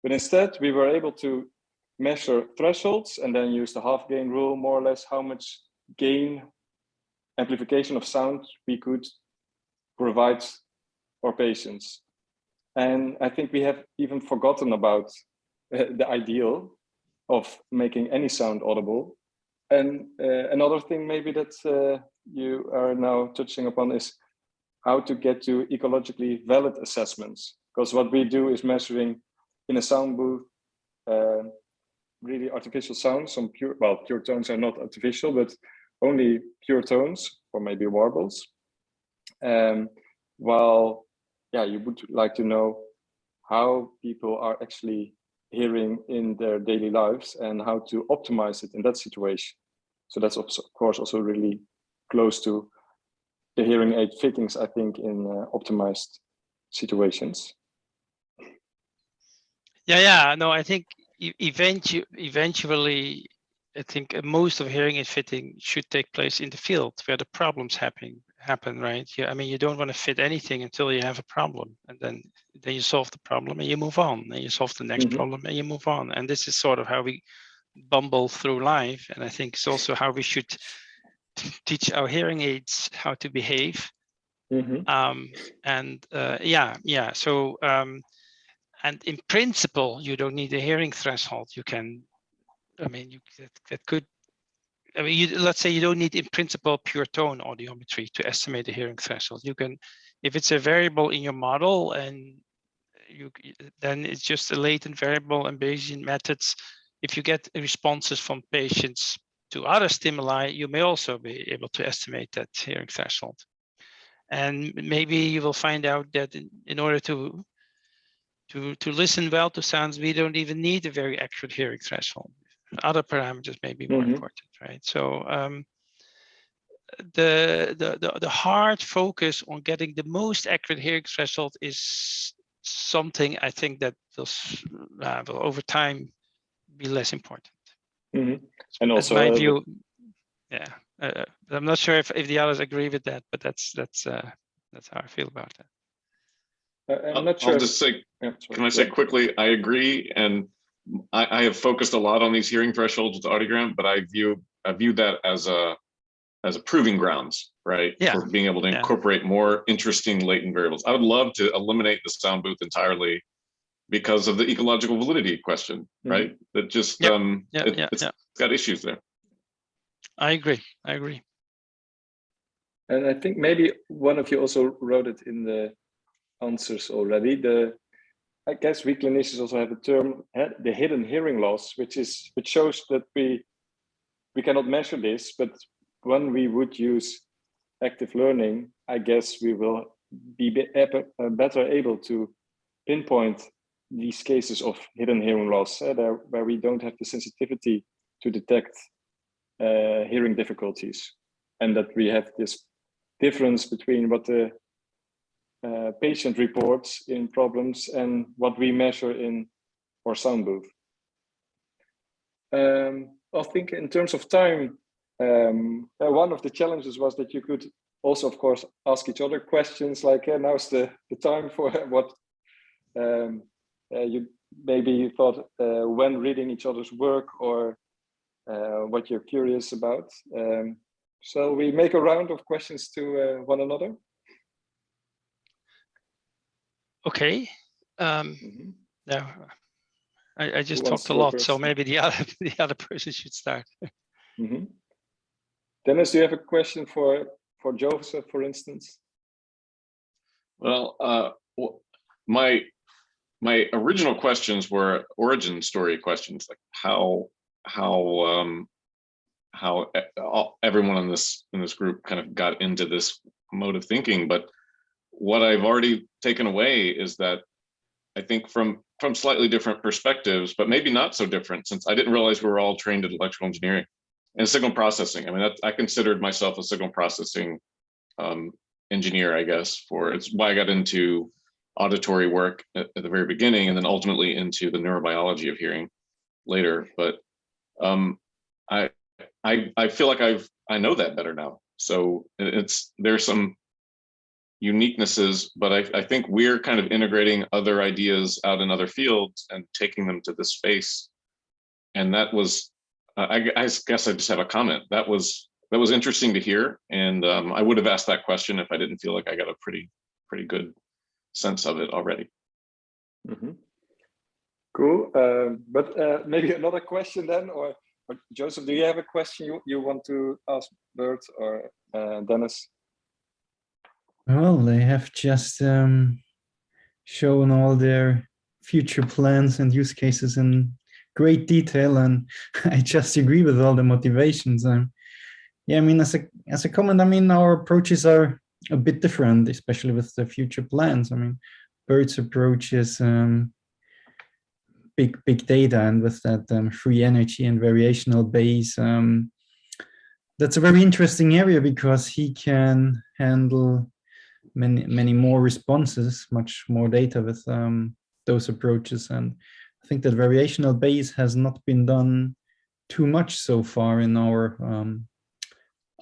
[SPEAKER 2] But instead, we were able to measure thresholds and then use the half gain rule, more or less, how much gain amplification of sound we could provide our patients. And I think we have even forgotten about uh, the ideal of making any sound audible. And uh, another thing maybe that uh, you are now touching upon is how to get to ecologically valid assessments. Because what we do is measuring in a sound booth uh, really artificial sounds, some pure, well, pure tones are not artificial, but only pure tones or maybe warbles. Um, while, yeah, you would like to know how people are actually hearing in their daily lives and how to optimize it in that situation. So that's of course also really close to the hearing aid fittings, I think, in uh, optimized situations.
[SPEAKER 1] Yeah, yeah, no, I think eventually, eventually, I think uh, most of hearing aid fitting should take place in the field where the problems happen happen, right? Yeah, I mean, you don't want to fit anything until you have a problem, and then then you solve the problem and you move on, and you solve the next
[SPEAKER 2] Mhm.
[SPEAKER 1] problem and you move on. And this is sort of how we bumble through life, and I think it's also how we should teach our hearing aids how to behave.
[SPEAKER 2] Mhm.
[SPEAKER 1] Um, and uh, yeah, yeah. So um, and in principle, you don't need a hearing threshold. You can, I mean, you that, that could I mean, you, let's say you don't need in principle pure tone audiometry to estimate the hearing threshold. You can, if it's a variable in your model and you then it's just a latent variable and Bayesian methods. If you get responses from patients to other stimuli, you may also be able to estimate that hearing threshold. And maybe you will find out that in, in order to to to listen well to sounds, we don't even need a very accurate hearing threshold other parameters may be more
[SPEAKER 2] Mhm.
[SPEAKER 1] important, right? So um, the, the the the hard focus on getting the most accurate hearing threshold is something I think that will, uh, will over time be less important.
[SPEAKER 2] Mhm. And
[SPEAKER 1] That's
[SPEAKER 2] also,
[SPEAKER 1] my
[SPEAKER 2] uh,
[SPEAKER 1] view. Yeah, uh, I'm not sure if, if the others agree with that, but that's that's uh, that's how I feel about that.
[SPEAKER 2] uh, I'm
[SPEAKER 4] I'll
[SPEAKER 2] not sure.
[SPEAKER 4] I'll just say,
[SPEAKER 2] yeah,
[SPEAKER 4] can I say
[SPEAKER 2] Yeah.
[SPEAKER 4] quickly, I agree, and I, I have focused a lot on these hearing thresholds with audiogram, but I view, I view that as a, as a proving grounds, right?
[SPEAKER 1] Yeah,
[SPEAKER 4] For being able to
[SPEAKER 1] yeah.
[SPEAKER 4] incorporate more interesting latent variables. I would love to eliminate the sound booth entirely because of the ecological validity question, right? That just,
[SPEAKER 1] Yep.
[SPEAKER 4] um,
[SPEAKER 1] Yeah,
[SPEAKER 4] it-
[SPEAKER 1] yeah,
[SPEAKER 4] it's
[SPEAKER 1] yeah.
[SPEAKER 4] got issues there.
[SPEAKER 1] I agree. I agree.
[SPEAKER 2] And I think maybe one of you also wrote it in the answers already. The I guess we clinicians also have a term, eh, the hidden hearing loss, which is which shows that we we cannot measure this, but when we would use active learning, I guess we will be be- uh, better able to pinpoint these cases of hidden hearing loss, eh, there, where we don't have the sensitivity to detect uh, hearing difficulties, and that we have this difference between what the uh, patient reports in problems and what we measure in our sound booth. Um, I think in terms of time, um, uh, one of the challenges was that you could also, of course, ask each other questions like, hey, now's the, the time for what um, uh, you maybe thought uh, when reading each other's work or uh, what you're curious about. Um, shall we make a round of questions to uh, one another?
[SPEAKER 1] Okay. Um,
[SPEAKER 2] Mhm.
[SPEAKER 1] no, I, I just
[SPEAKER 2] wants
[SPEAKER 1] talked a lot, so maybe the other the other person should start.
[SPEAKER 2] Mhm. Dennis, do you have a question for for Joseph, for instance?
[SPEAKER 4] Well, uh, my, my original questions were origin story questions, like how, how, um, how everyone in this, in this group kind of got into this mode of thinking, but what I've already taken away is that I think from from slightly different perspectives, but maybe not so different since I didn't realize we were all trained in electrical engineering and signal processing. I mean, that, I considered myself a signal processing um, engineer, I guess, for it's why I got into auditory work at, at, the very beginning and then ultimately into the neurobiology of hearing later. But um, I, I, I feel like I've, I know that better now. So it's, there's some uniquenesses, but I, I think we're kind of integrating other ideas out in other fields and taking them to this space. And that was, I, I guess I just have a comment. That was that was interesting to hear, and um, I would have asked that question if I didn't feel like I got a pretty pretty good sense of it already.
[SPEAKER 2] Mm -hmm. Cool, um, but uh, maybe another question then, or, or, Joseph, do you have a question you, you want to ask Bert or uh, Dennis?
[SPEAKER 3] Well, they have just um, shown all their future plans and use cases in great detail, and I just agree with all the motivations. Um, yeah, I mean, as a as a comment, I mean, our approaches are a bit different, especially with the future plans. I mean, Bert's approach is um, big big data, and with that um, free energy and variational Bayes, um, that's a very interesting area because he can handle many many more responses, much more data with um, those approaches, and I think that variational Bayes has not been done too much so far in our um,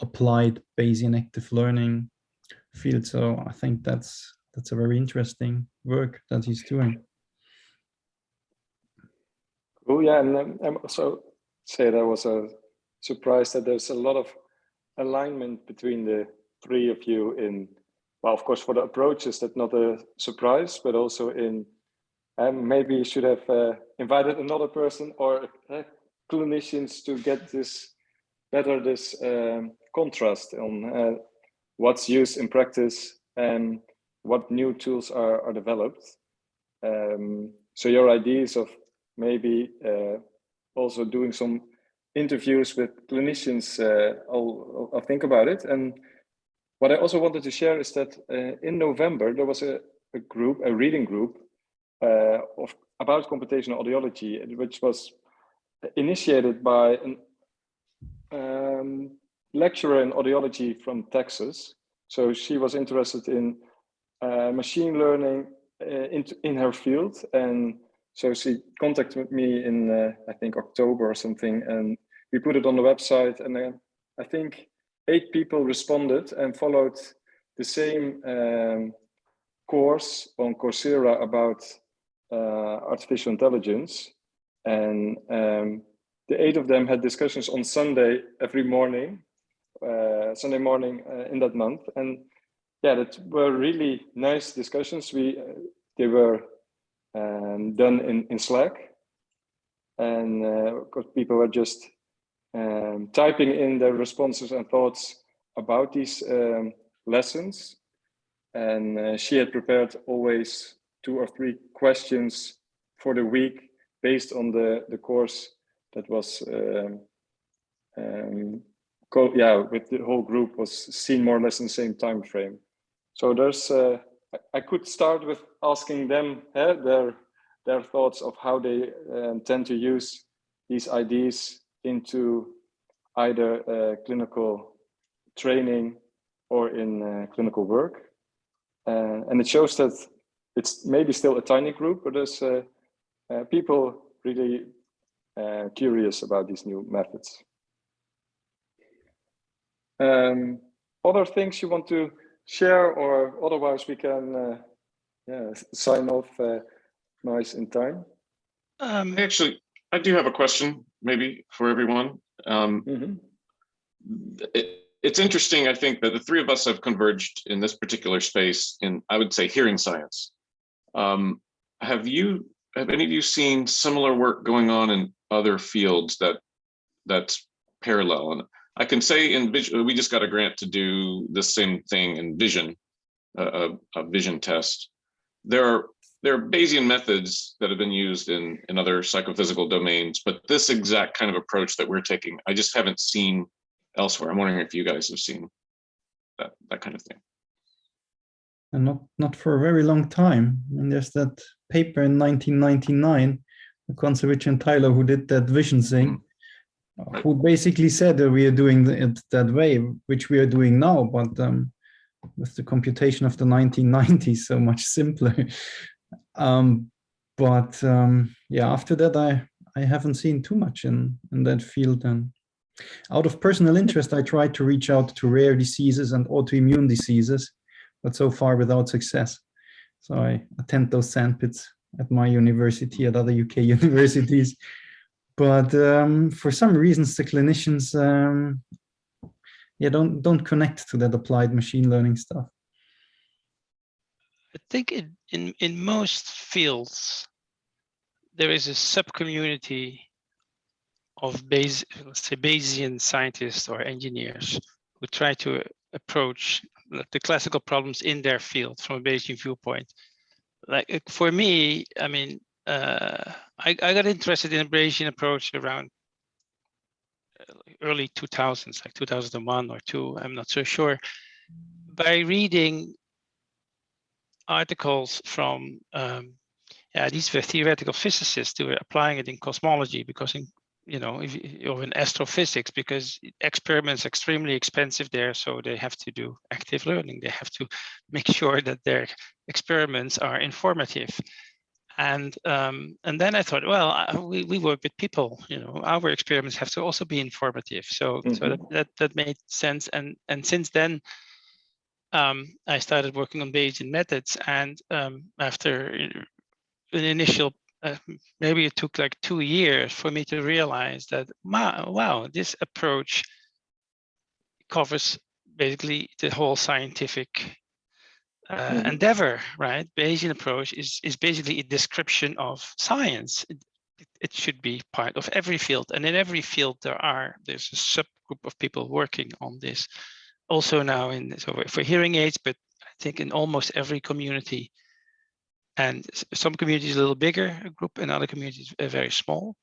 [SPEAKER 3] applied Bayesian active learning field. So I think that's that's a very interesting work that he's doing.
[SPEAKER 2] Oh yeah, and um, I'm also say that was a surprise that there's a lot of alignment between the three of you in well, of course, for the approaches, that's not a surprise, but also in um, maybe you should have uh, invited another person or uh, clinicians to get this better this um, contrast on uh, what's used in practice and what new tools are, are developed. Um, so your ideas of maybe uh, also doing some interviews with clinicians, uh, I'll, I'll, think about it. And what I also wanted to share is that uh, in November, there was a, a group, a reading group uh, of about computational audiology, which was initiated by an um, lecturer in audiology from Texas. So she was interested in uh, machine learning uh, in, in her field. And so she contacted me in, uh, I think, October or something. And we put it on the website. And then I think eight people responded and followed the same um, course on Coursera about uh, artificial intelligence. And um, the eight of them had discussions on Sunday every morning uh, Sunday morning uh, in that month. And yeah, that were really nice discussions. We uh, they were um, done in in Slack, and because people were just um, typing in their responses and thoughts about these um, lessons. And she had prepared always two or three questions for the week based on the, the course that was um, um, yeah, with the whole group was seen more or less in the same time frame. So there's, uh, I could start with asking them eh, their their thoughts of how they uh, tend to use these ideas into either uh, clinical training or in uh, clinical work. And it shows that it's maybe still a tiny group, but there's people really curious about these new methods. Um, other things you want to share or otherwise we can uh, yeah, sign off uh, nice in time?
[SPEAKER 4] Um, Actually, I do have a question maybe for everyone. Um, mm -hmm. it, it's interesting, I think, that the three of us have converged in this particular space in, I would say, hearing science. Um, have you, have any of you seen similar work going on in other fields that that's parallel? And I can say in vision, we just got a grant to do the same thing in vision, uh, a, a vision test. There are there are Bayesian methods that have been used in in other psychophysical domains, but this exact kind of approach that we're taking, I just haven't seen elsewhere. I'm wondering if you guys have seen that that kind of thing.
[SPEAKER 3] and not not for a very long time. I mean, there's that paper in 1999, Kontsevich and Tyler, who did that vision thing, who basically said that we are doing it that way, which we are doing now, but um, with the computation of the 1990s, so much simpler. um, but um, yeah, after that, I I haven't seen too much in in that field. And out of personal interest, I tried to reach out to rare diseases and autoimmune diseases, but so far without success. So I attend those sandpits at my university, at other UK universities. But um, for some reasons, the clinicians, um, yeah, don't don't connect to that applied machine learning stuff.
[SPEAKER 1] I think in, in, in most fields, there is a sub-community of base, let's say Bayesian scientists or engineers who try to approach the classical problems in their field from a Bayesian viewpoint. Like for me, I mean, uh, I, I got interested in Bayesian approach around uh, early 2000s, like 2001 or two, I'm not so sure, by reading articles from, um, yeah, these were theoretical physicists who were applying it in cosmology because in, you know, if, or in astrophysics, because experiments extremely expensive there, so they have to do active learning. They have to make sure that their experiments are informative. And um, and then I thought, well, I, we, we work with people, you know, our experiments have to also be informative. So mm -hmm. so that,
[SPEAKER 2] Mm-hmm.
[SPEAKER 1] that that made sense. And and since then, um, I started working on Bayesian methods. And um, after an initial, uh, maybe it took like two years for me to realize that, wow, wow this approach covers basically the whole scientific uh, mm -hmm. endeavor, right? Bayesian approach is, is basically a description of science. It, it, should be part of every field. And in every field there are, there's a subgroup of people working on this. Also now in, so for hearing aids, but I think in almost every community. And some communities a little bigger a group and other communities are very small.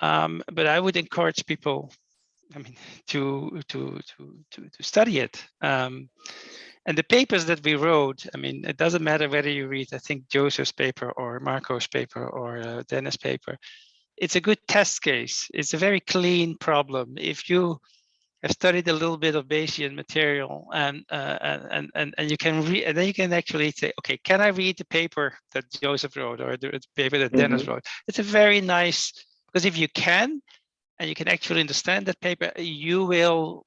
[SPEAKER 1] Um, but I would encourage people, I mean, to to to to, to study it. Um, and the papers that we wrote, I mean, it doesn't matter whether you read, I think, Joseph's paper or Marco's paper or uh, Dennis' paper. It's a good test case. It's a very clean problem. If you have studied a little bit of Bayesian material and uh, and and and you can read, and then you can actually say, okay, can I read the paper that Joseph wrote or the paper that mm -hmm. Dennis wrote? It's a very nice because if you can, and you can actually understand that paper, you will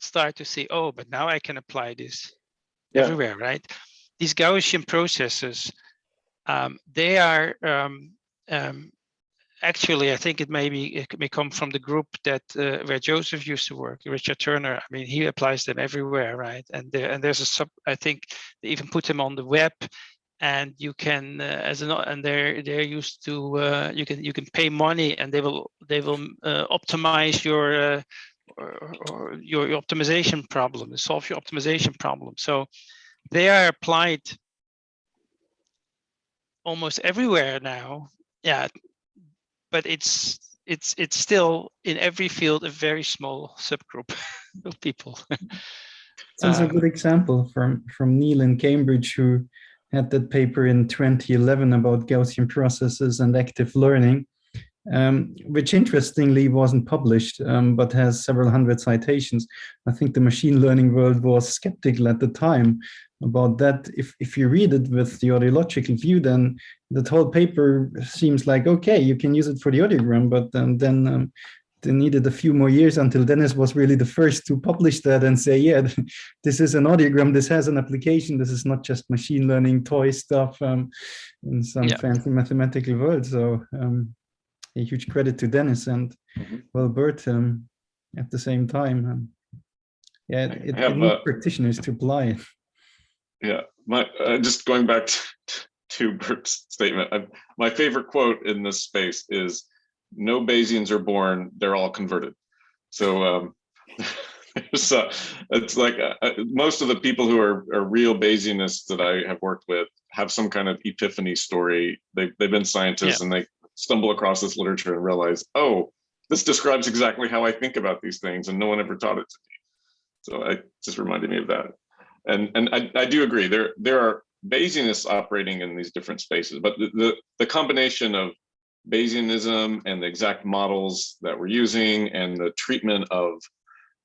[SPEAKER 1] start to see, oh, but now I can apply this yeah. everywhere, right? These Gaussian processes, um, they are um, um, actually, I think it may be it may come from the group that uh, where Joseph used to work, Richard Turner. I mean, he applies them everywhere, right? And there and there's a sub. I think they even put them on the web, and you can uh, as an and they're they're used to uh, you can you can pay money and they will they will uh, optimize your uh, or, or your, your optimization problem, solve your optimization problem. So they are applied almost everywhere now. Yeah, but it's it's it's still in every field a very small subgroup of people.
[SPEAKER 3] Sounds um, a good example from from Neil in Cambridge who had that paper in 2011 about Gaussian processes and active learning um, which interestingly wasn't published, um, but has several hundred citations. I think the machine learning world was skeptical at the time about that. If, if you read it with the audiological view, then the whole paper seems like, okay, you can use it for the audiogram, but um, then um, they needed a few more years until Dennis was really the first to publish that and say, yeah, this is an audiogram, this has an application, this is not just machine learning toy stuff um, in some yeah. fancy mathematical world. So um, a huge credit to Dennis and mm -hmm. well Bert um, at the same time. Um, yeah, it, have, it needs uh, practitioners to apply it.
[SPEAKER 4] Yeah, my uh, just going back to, to Bert's statement. I, my favorite quote in this space is, "No Bayesians are born; they're all converted." So. Um, so it's like uh, uh, most of the people who are, are real Bayesianists that I have worked with have some kind of epiphany story. They, they've been scientists yeah. and they stumble across this literature and realize, oh, this describes exactly how I think about these things and no one ever taught it to me. So it just reminded me of that. and and I, I do agree there there are Bayesianists operating in these different spaces, but the, the, the combination of Bayesianism and the exact models that we're using and the treatment of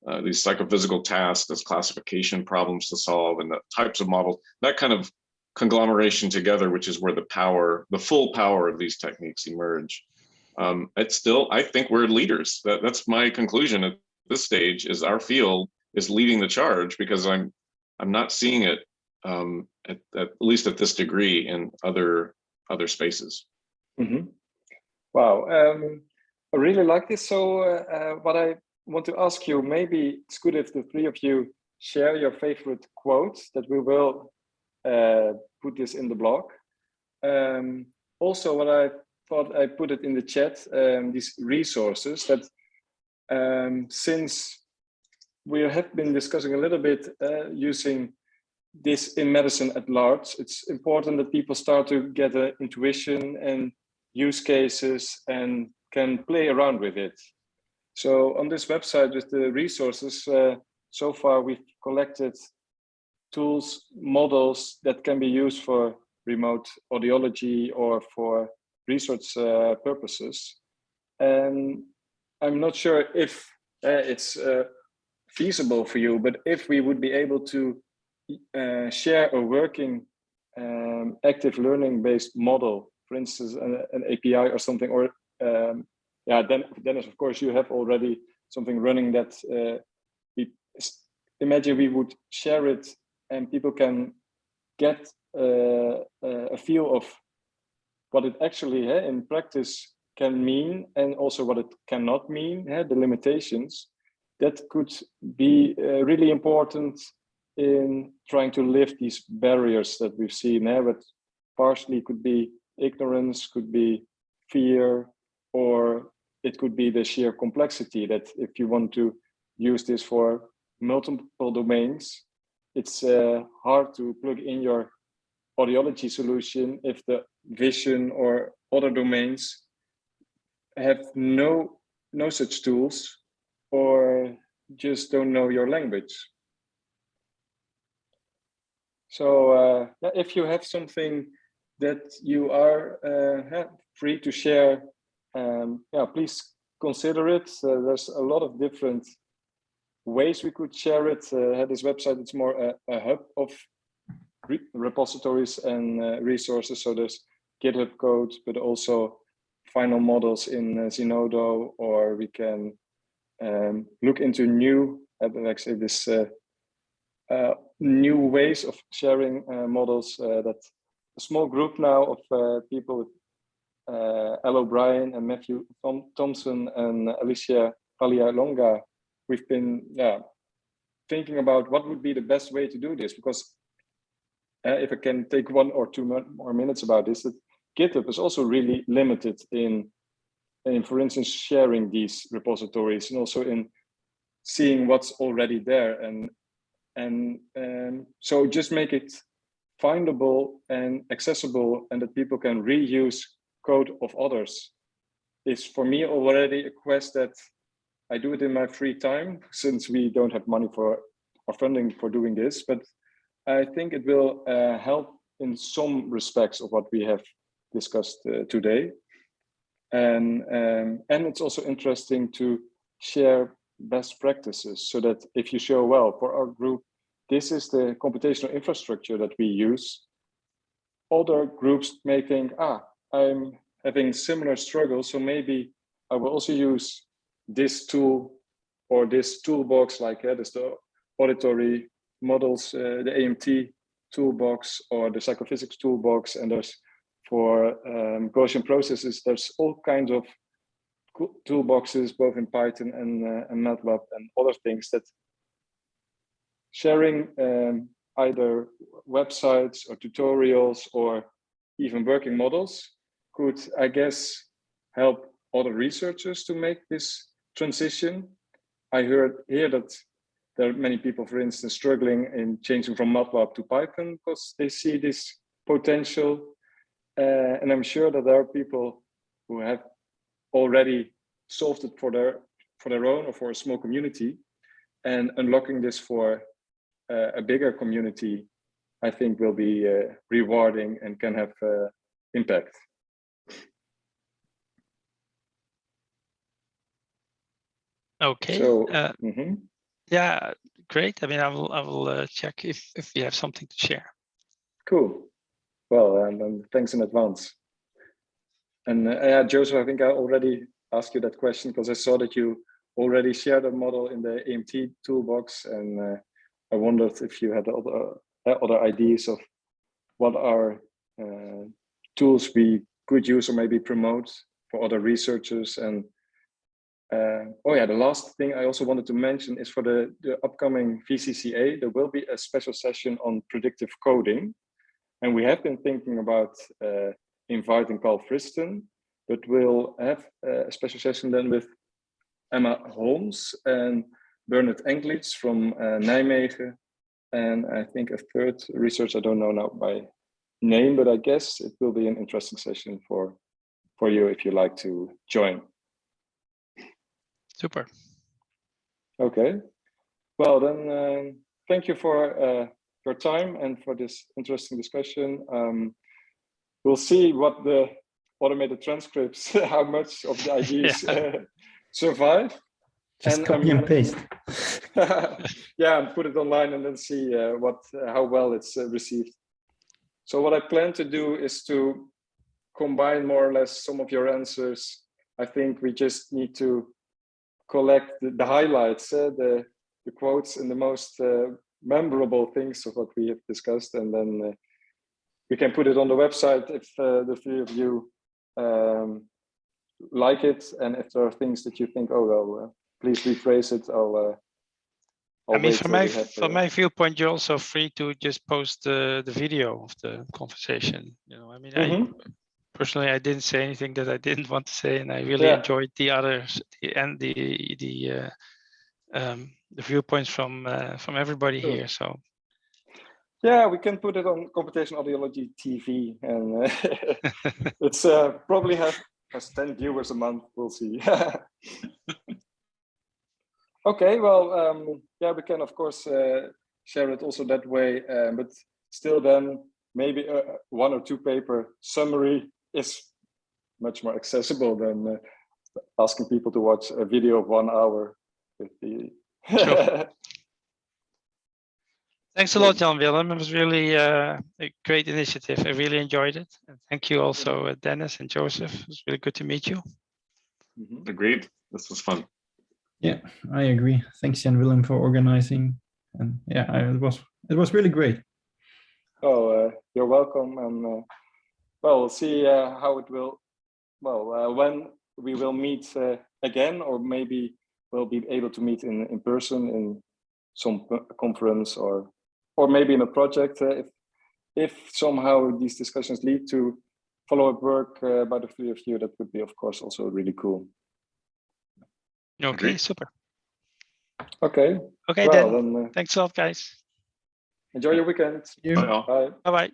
[SPEAKER 4] uh, these psychophysical tasks as classification problems to solve and the types of models, that kind of conglomeration together, which is where the power, the full power of these techniques emerge. Um, it's still, I think we're leaders. That, that's my conclusion at this stage is our field is leading the charge because I'm I'm not seeing it um, at, at least at this degree in other other spaces.
[SPEAKER 2] Mm -hmm. Wow, um, I really like this. So uh, uh, what I want to ask you, maybe it's good if the three of you share your favorite quotes that we will put this in the blog. Um, also, what I thought I put it in the chat, um, these resources that um, since we have been discussing a little bit uh, using this in medicine at large, it's important that people start to get an intuition and use cases and can play around with it. So on this website with the resources, uh, so far we've collected tools, models that can be used for remote audiology or for research uh, purposes. And I'm not sure if uh, it's uh, feasible for you, but if we would be able to uh, share a working um, active learning based model, for instance, an, an API or something, or um, yeah, then Dennis, of course, you have already something running that uh, we imagine we would share it and people can get uh, a feel of what it actually uh, in practice can mean and also what it cannot mean, uh, the limitations, that could be uh, really important in trying to lift these barriers that we've seen. Uh, but partially could be ignorance, could be fear, or it could be the sheer complexity that if you want to use this for multiple domains, it's uh, hard to plug in your audiology solution if the vision or other domains have no no such tools or just don't know your language. So uh, if you have something that you are uh, free to share, um, yeah, please consider it. There's a lot of different ways we could share it. Uh, this website, it's more a, a hub of re repositories and uh, resources. So there's GitHub code, but also final models in uh, Zenodo, or we can um, look into new, uh, like say this uh, uh, new ways of sharing uh, models uh, that a small group now of uh, people with Al O'Brien and Matthew Thompson and Alicia Longa, we've been yeah, thinking about what would be the best way to do this because if I can take one or two more minutes about this, that GitHub is also really limited in, in, for instance, sharing these repositories and also in seeing what's already there. And, and um, so just make it findable and accessible and that people can reuse code of others is for me already a quest that I do it in my free time since we don't have money for or funding for doing this, but I think it will uh, help in some respects of what we have discussed uh, today. And, um, and it's also interesting to share best practices so that if you show, well, for our group, this is the computational infrastructure that we use, other groups may think, ah, I'm having similar struggles, so maybe I will also use this tool or this toolbox like uh, the auditory models, uh, the AMT toolbox or the psychophysics toolbox, and there's for um, Gaussian processes, there's all kinds of toolboxes, both in Python and, uh, and MATLAB and other things that sharing um, either websites or tutorials or even working models could, I guess, help other researchers to make this transition. I heard here that there are many people, for instance, struggling in changing from MATLAB to Python because they see this potential uh, and I'm sure that there are people who have already solved it for their for their own or for a small community and unlocking this for uh, a bigger community, I think will be uh, rewarding and can have uh, impact.
[SPEAKER 1] Okay.
[SPEAKER 2] So,
[SPEAKER 1] uh,
[SPEAKER 2] mhm.
[SPEAKER 1] yeah, great. I mean, I will I will uh, check if if we have something to share.
[SPEAKER 2] Cool. Well, and, and thanks in advance. And uh, yeah, Joseph, I think I already asked you that question because I saw that you already shared a model in the AMT toolbox, and uh, I wondered if you had other uh, other ideas of what are uh, tools we could use or maybe promote for other researchers. And uh, oh yeah, the last thing I also wanted to mention is for the, the upcoming VCCA, there will be a special session on predictive coding. And we have been thinking about uh, inviting Carl Friston, but we'll have a special session then with Emma Holmes and Bernhard Englitz from uh, Nijmegen. And I think a third research, I don't know now by name, but I guess it will be an interesting session for, for you if you like to join.
[SPEAKER 1] Super.
[SPEAKER 2] Okay. Well, then, um, thank you for uh, your time and for this interesting discussion. Um, we'll see what the automated transcripts, how much of the ideas
[SPEAKER 1] Yeah.
[SPEAKER 2] uh, survive.
[SPEAKER 3] Just
[SPEAKER 2] And,
[SPEAKER 3] copy
[SPEAKER 2] um,
[SPEAKER 3] and paste.
[SPEAKER 2] yeah, and put it online and then see uh, what uh, how well it's uh, received. So what I plan to do is to combine more or less some of your answers. I think we just need to collect the, the highlights, uh, the the quotes and the most uh, memorable things of what we have discussed, and then uh, we can put it on the website if uh, the three of you um, like it, and if there are things that you think, oh well, uh, please rephrase it. I'll. Uh,
[SPEAKER 1] I
[SPEAKER 2] I'll
[SPEAKER 1] mean, from my from my viewpoint, you're also free to just post the the video of the conversation. You know, I mean, I
[SPEAKER 2] Mhm.
[SPEAKER 1] Personally I didn't say anything that I didn't want to say, and I really
[SPEAKER 2] Yeah.
[SPEAKER 1] enjoyed the others the, and the the uh, um, the viewpoints from uh, from everybody here. So
[SPEAKER 2] Yeah, we can put it on Computational Audiology TV, and uh, it's uh, probably have has ten viewers a month. We'll see. okay, well, um, yeah, we can of course uh, share it also that way, uh, but still, then maybe uh, one or two paper summary is much more accessible than uh, asking people to watch a video of one hour with the.
[SPEAKER 1] Sure. thanks a lot, Jan Willem. It was really uh, a great initiative. I really enjoyed it. And thank you also, uh, Dennis and Joseph. It was really good to meet you.
[SPEAKER 2] Mhm.
[SPEAKER 4] Agreed. This was fun.
[SPEAKER 3] Yeah, I agree. Thanks, Jan Willem, for organizing. And yeah, I, it was it was really great.
[SPEAKER 2] Oh, uh, you're welcome. And uh, well, we'll see uh, how it will. Well, uh, when we will meet uh, again, or maybe we'll be able to meet in in person in some conference, or or maybe in a project. Uh, if if somehow these discussions lead to follow-up work uh, by the three of you, that would be, of course, also really cool.
[SPEAKER 1] Okay,
[SPEAKER 4] Agreed.
[SPEAKER 1] super.
[SPEAKER 2] Okay.
[SPEAKER 1] Okay,
[SPEAKER 2] well,
[SPEAKER 1] then.
[SPEAKER 2] then uh,
[SPEAKER 1] Thanks a lot, guys.
[SPEAKER 2] enjoy your weekend.
[SPEAKER 3] You.
[SPEAKER 4] Bye.
[SPEAKER 2] Bye.
[SPEAKER 1] Bye bye.